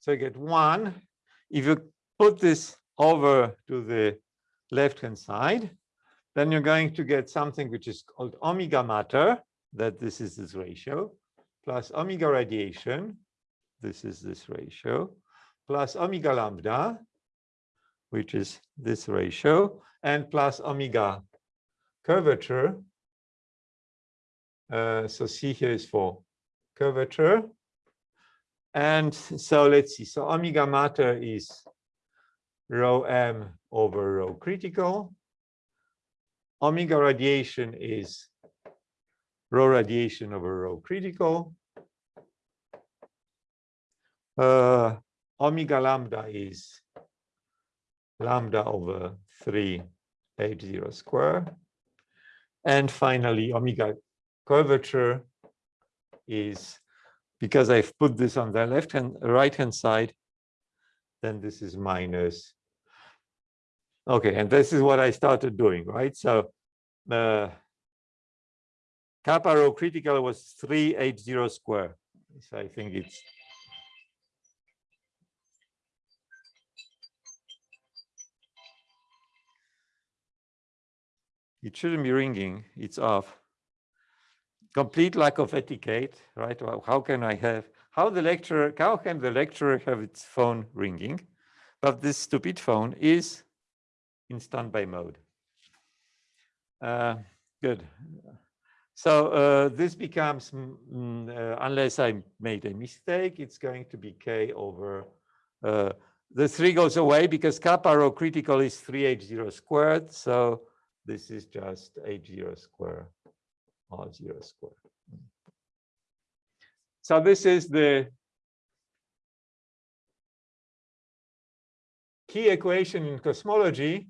So you get one. If you put this over to the left-hand side, then you're going to get something which is called omega matter, that this is this ratio, plus omega radiation, this is this ratio, plus omega lambda, which is this ratio, and plus omega curvature. Uh, so C here is for curvature. And so let's see. So omega matter is rho m over rho critical. Omega radiation is rho radiation over rho critical. Uh, omega lambda is lambda over 3 h0 square. And finally, omega curvature is because I've put this on the left hand, right hand side, then this is minus. Okay, and this is what I started doing, right? So uh, kappa rho critical was 380 square. So I think it's it shouldn't be ringing, it's off complete lack of etiquette, right? How can I have, how the lecturer, how can the lecturer have its phone ringing? But this stupid phone is in standby mode. Uh, good. So uh, this becomes, mm, mm, uh, unless I made a mistake, it's going to be k over, uh, the three goes away because kappa rho critical is 3h0 squared. So this is just h0 squared r zero squared. So this is the key equation in cosmology,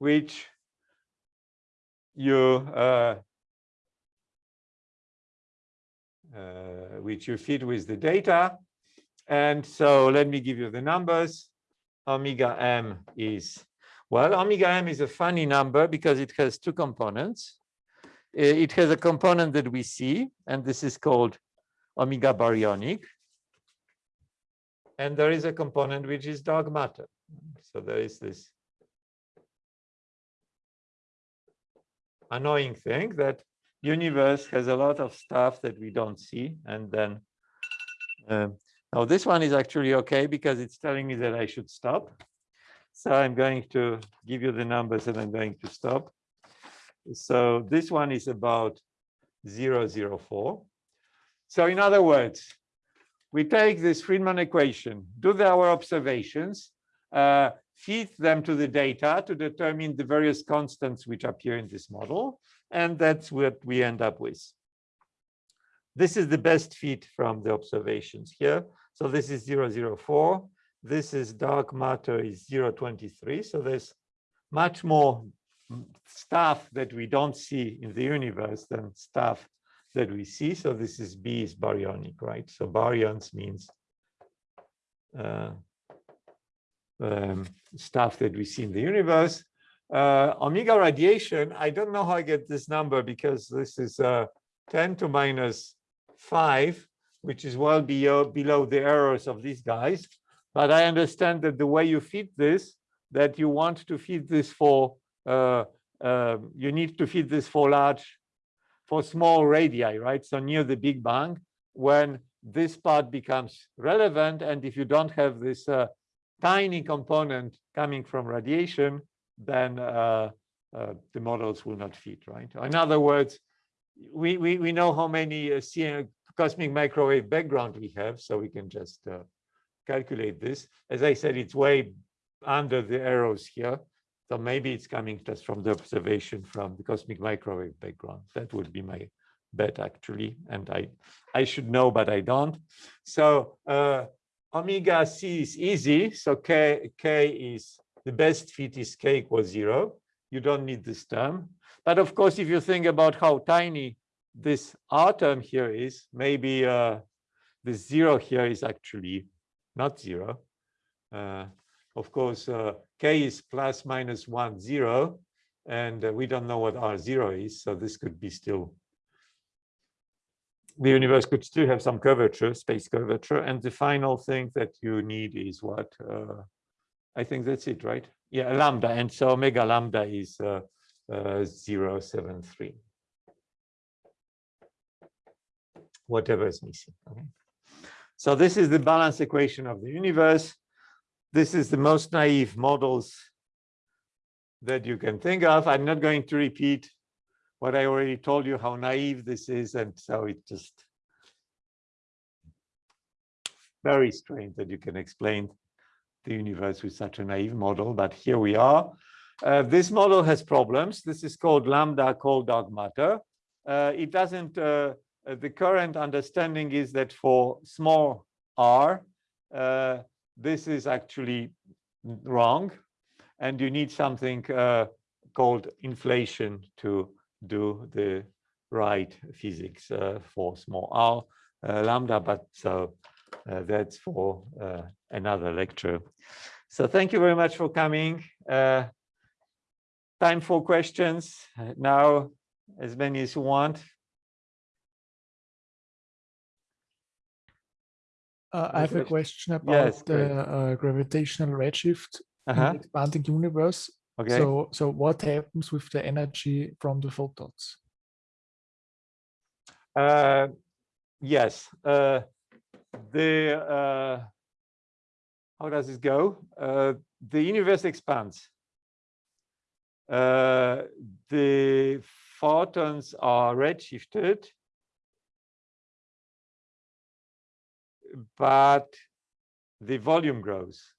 which you uh, uh, which you feed with the data. And so let me give you the numbers. Omega m is well, omega m is a funny number because it has two components. It has a component that we see, and this is called omega baryonic. And there is a component which is dark matter. So there is this annoying thing that universe has a lot of stuff that we don't see. And then um, now this one is actually okay because it's telling me that I should stop. So I'm going to give you the numbers and I'm going to stop. So this one is about 004. So in other words, we take this Friedmann equation, do our observations, uh, feed them to the data to determine the various constants which appear in this model. And that's what we end up with. This is the best fit from the observations here. So this is 004 this is dark matter is 023. So there's much more stuff that we don't see in the universe than stuff that we see. So this is B is baryonic, right? So baryons means uh, um, stuff that we see in the universe. Uh, omega radiation, I don't know how I get this number because this is uh, 10 to minus 5, which is well below, below the errors of these guys. But I understand that the way you feed this, that you want to feed this for, uh, uh, you need to feed this for large, for small radii, right? So near the Big Bang, when this part becomes relevant, and if you don't have this uh, tiny component coming from radiation, then uh, uh, the models will not fit, right? In other words, we, we, we know how many uh, cosmic microwave background we have, so we can just calculate this. As I said, it's way under the arrows here. So maybe it's coming just from the observation from the cosmic microwave background. That would be my bet actually. And I, I should know, but I don't. So uh, omega c is easy. So k, k is the best fit is k equals zero. You don't need this term. But of course, if you think about how tiny this r term here is, maybe uh, the zero here is actually not zero. Uh, of course, uh, k is plus minus one zero, and uh, we don't know what r zero is. So this could be still the universe could still have some curvature, space curvature. And the final thing that you need is what? Uh, I think that's it, right? Yeah, lambda. And so omega lambda is uh, uh, 073. Whatever is missing. Okay. So this is the balance equation of the universe. This is the most naive models that you can think of. I'm not going to repeat what I already told you, how naive this is. And so it just very strange that you can explain the universe with such a naive model, but here we are. Uh, this model has problems. This is called lambda cold dark matter. Uh, it doesn't, uh, uh the current understanding is that for small r, uh, this is actually wrong. And you need something uh, called inflation to do the right physics uh, for small r uh, lambda, but so uh, that's for another lecture. So thank you very much for coming. time for questions now, as many as you want. Uh, I have a question about Yes, the uh, gravitational redshift in Uh-huh. the expanding universe. Okay. So, so what happens with the energy from the photons? Uh, yes. Uh, the uh, how does this go? Uh, the universe expands. Uh, the photons are redshifted, but the volume grows.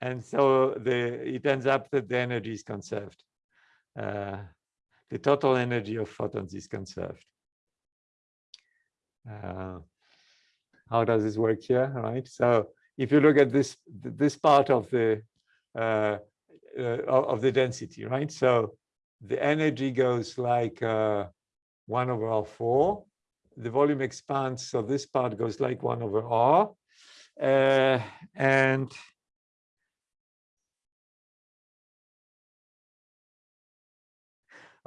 And so the it ends up that the energy is conserved. Uh, the total energy of photons is conserved. Uh, how does this work here, right? So if you look at this this part of the uh, uh, of the density, right? So the energy goes like uh, one over R four. The volume expands, so this part goes like one over R, uh, and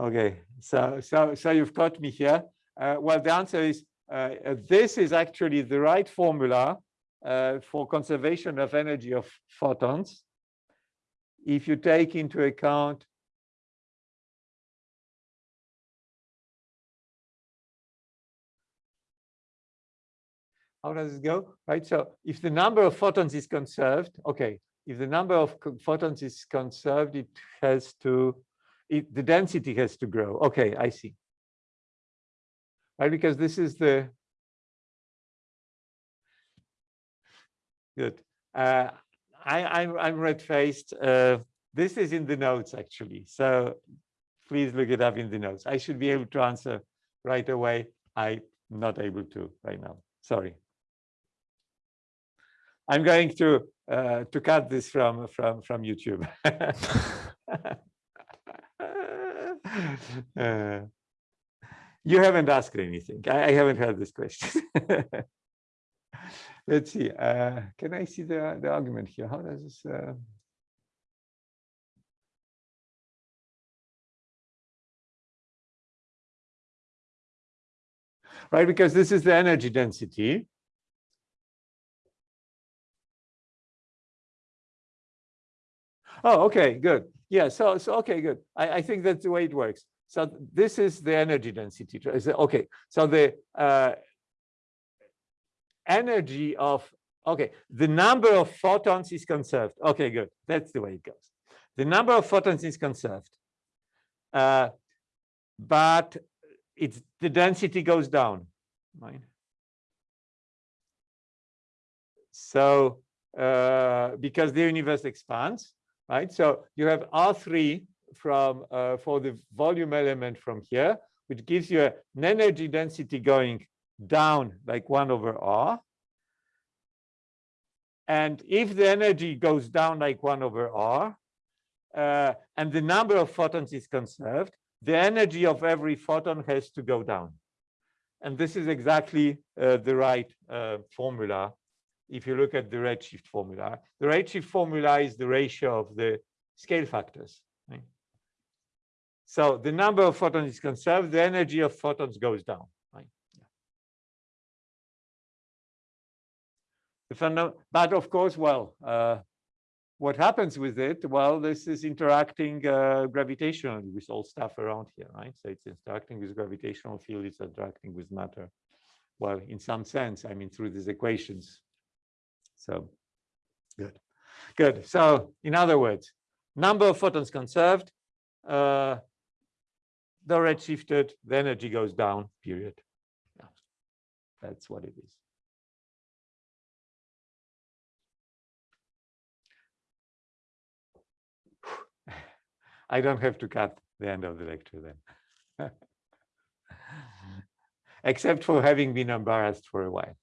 Okay, so so so you've got me here. Uh, well, the answer is uh, this is actually the right formula uh, for conservation of energy of photons. If you take into account how does it go? Right. So if the number of photons is conserved, okay. If the number of photons is conserved, it has to it, the density has to grow. Okay, I see. Right, because this is the good. Uh, I, I'm I'm red-faced. Uh, this is in the notes actually, so please look it up in the notes. I should be able to answer right away. I'm not able to right now. Sorry. I'm going to uh, to cut this from from from YouTube. Uh, you haven't asked anything. I, I haven't heard this question. Let's see. Uh, can I see the the argument here? How does this? Uh... Right, because this is the energy density. Oh, okay, good. Yeah, so, so okay, good. I, I think that's the way it works. So this is the energy density. Okay, so the uh, energy of, okay, the number of photons is conserved. Okay, good. That's the way it goes. The number of photons is conserved. Uh, but it's the density goes down, right? So uh, because the universe expands, right? So you have R3 from uh, for the volume element from here, which gives you an energy density going down like one over R. And if the energy goes down like one over R, uh, and the number of photons is conserved, the energy of every photon has to go down. And this is exactly uh, the right uh, formula. If you look at the redshift formula, the redshift formula is the ratio of the scale factors. right? So the number of photons is conserved, the energy of photons goes down. But of course, well, uh, what happens with it? Well, this is interacting uh, gravitationally with all stuff around here, right? So it's interacting with gravitational field, it's interacting with matter. Well, in some sense, I mean, through these equations. So, good, good. So, in other words, number of photons conserved, uh, the redshifted, the energy goes down, period. Yeah, that's what it is. I don't have to cut the end of the lecture then. Except for having been embarrassed for a while.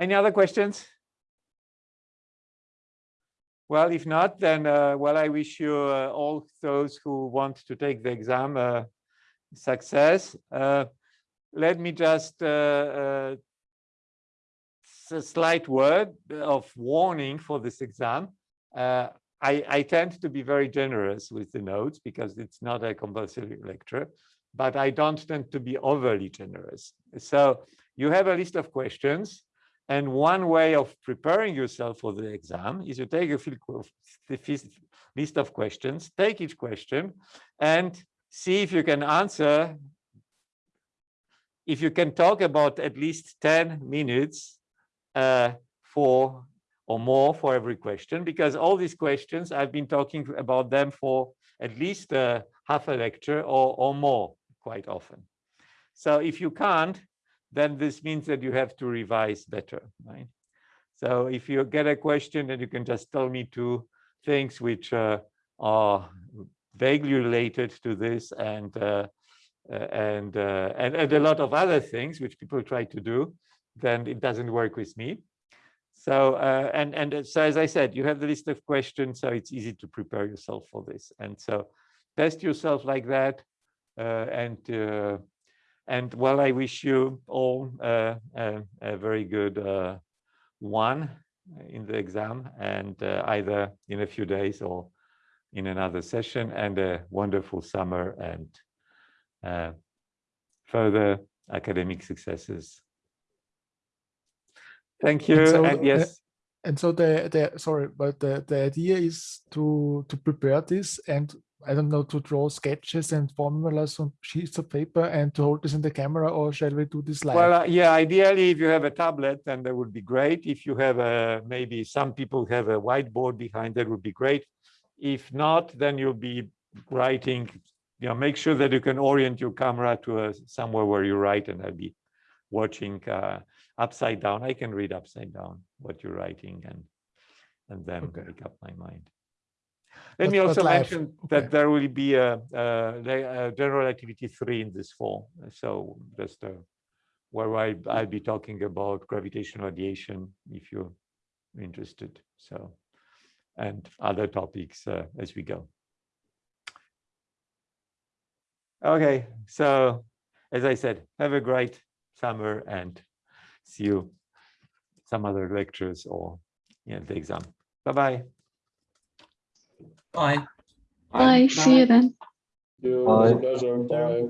Any other questions? Well, if not, then, uh, well, I wish you uh, all those who want to take the exam uh, success. Uh, let me just uh, uh, a slight word of warning for this exam. Uh, I, I tend to be very generous with the notes because it's not a compulsory lecture, but I don't tend to be overly generous. So you have a list of questions and one way of preparing yourself for the exam is you take a list of questions, take each question and see if you can answer. If you can talk about at least 10 minutes uh, for or more for every question, because all these questions, I've been talking about them for at least uh, half a lecture or, or more quite often. So if you can't, then this means that you have to revise better, right? So if you get a question, then you can just tell me two things which uh, are vaguely related to this and uh, uh, and, uh, and and a lot of other things which people try to do, then it doesn't work with me. So uh, and and uh, so as I said, you have the list of questions, so it's easy to prepare yourself for this. And so test yourself like that, and and well, I wish you all uh, a, a very good uh, one in the exam, and uh, either in a few days or in another session, and a wonderful summer and uh, further academic successes. Thank you. so, And yes, And so the, the sorry, but the, the idea is to to prepare this and I don't know to draw sketches and formulas on sheets of paper and to hold this in the camera, or shall we do this live? Well, uh, yeah, ideally, if you have a tablet, then that would be great. If you have a, maybe some people have a whiteboard behind, that would be great. If not, then you'll be writing, you know, make sure that you can orient your camera to a, somewhere where you write and I'll be watching uh, upside down. I can read upside down what you're writing and, and then Okay. make up my mind. Let But- me also mention okay. that there will be a, a, a general relativity three in this fall. So just uh, where I, I'll be talking about gravitational radiation if you're interested. So, and other topics uh, as we go. Okay, so as I said, have a great summer and see you some other lectures or yeah, the exam. Bye-bye. Bye. Bye. See you then. You, Bye. pleasure. Bye.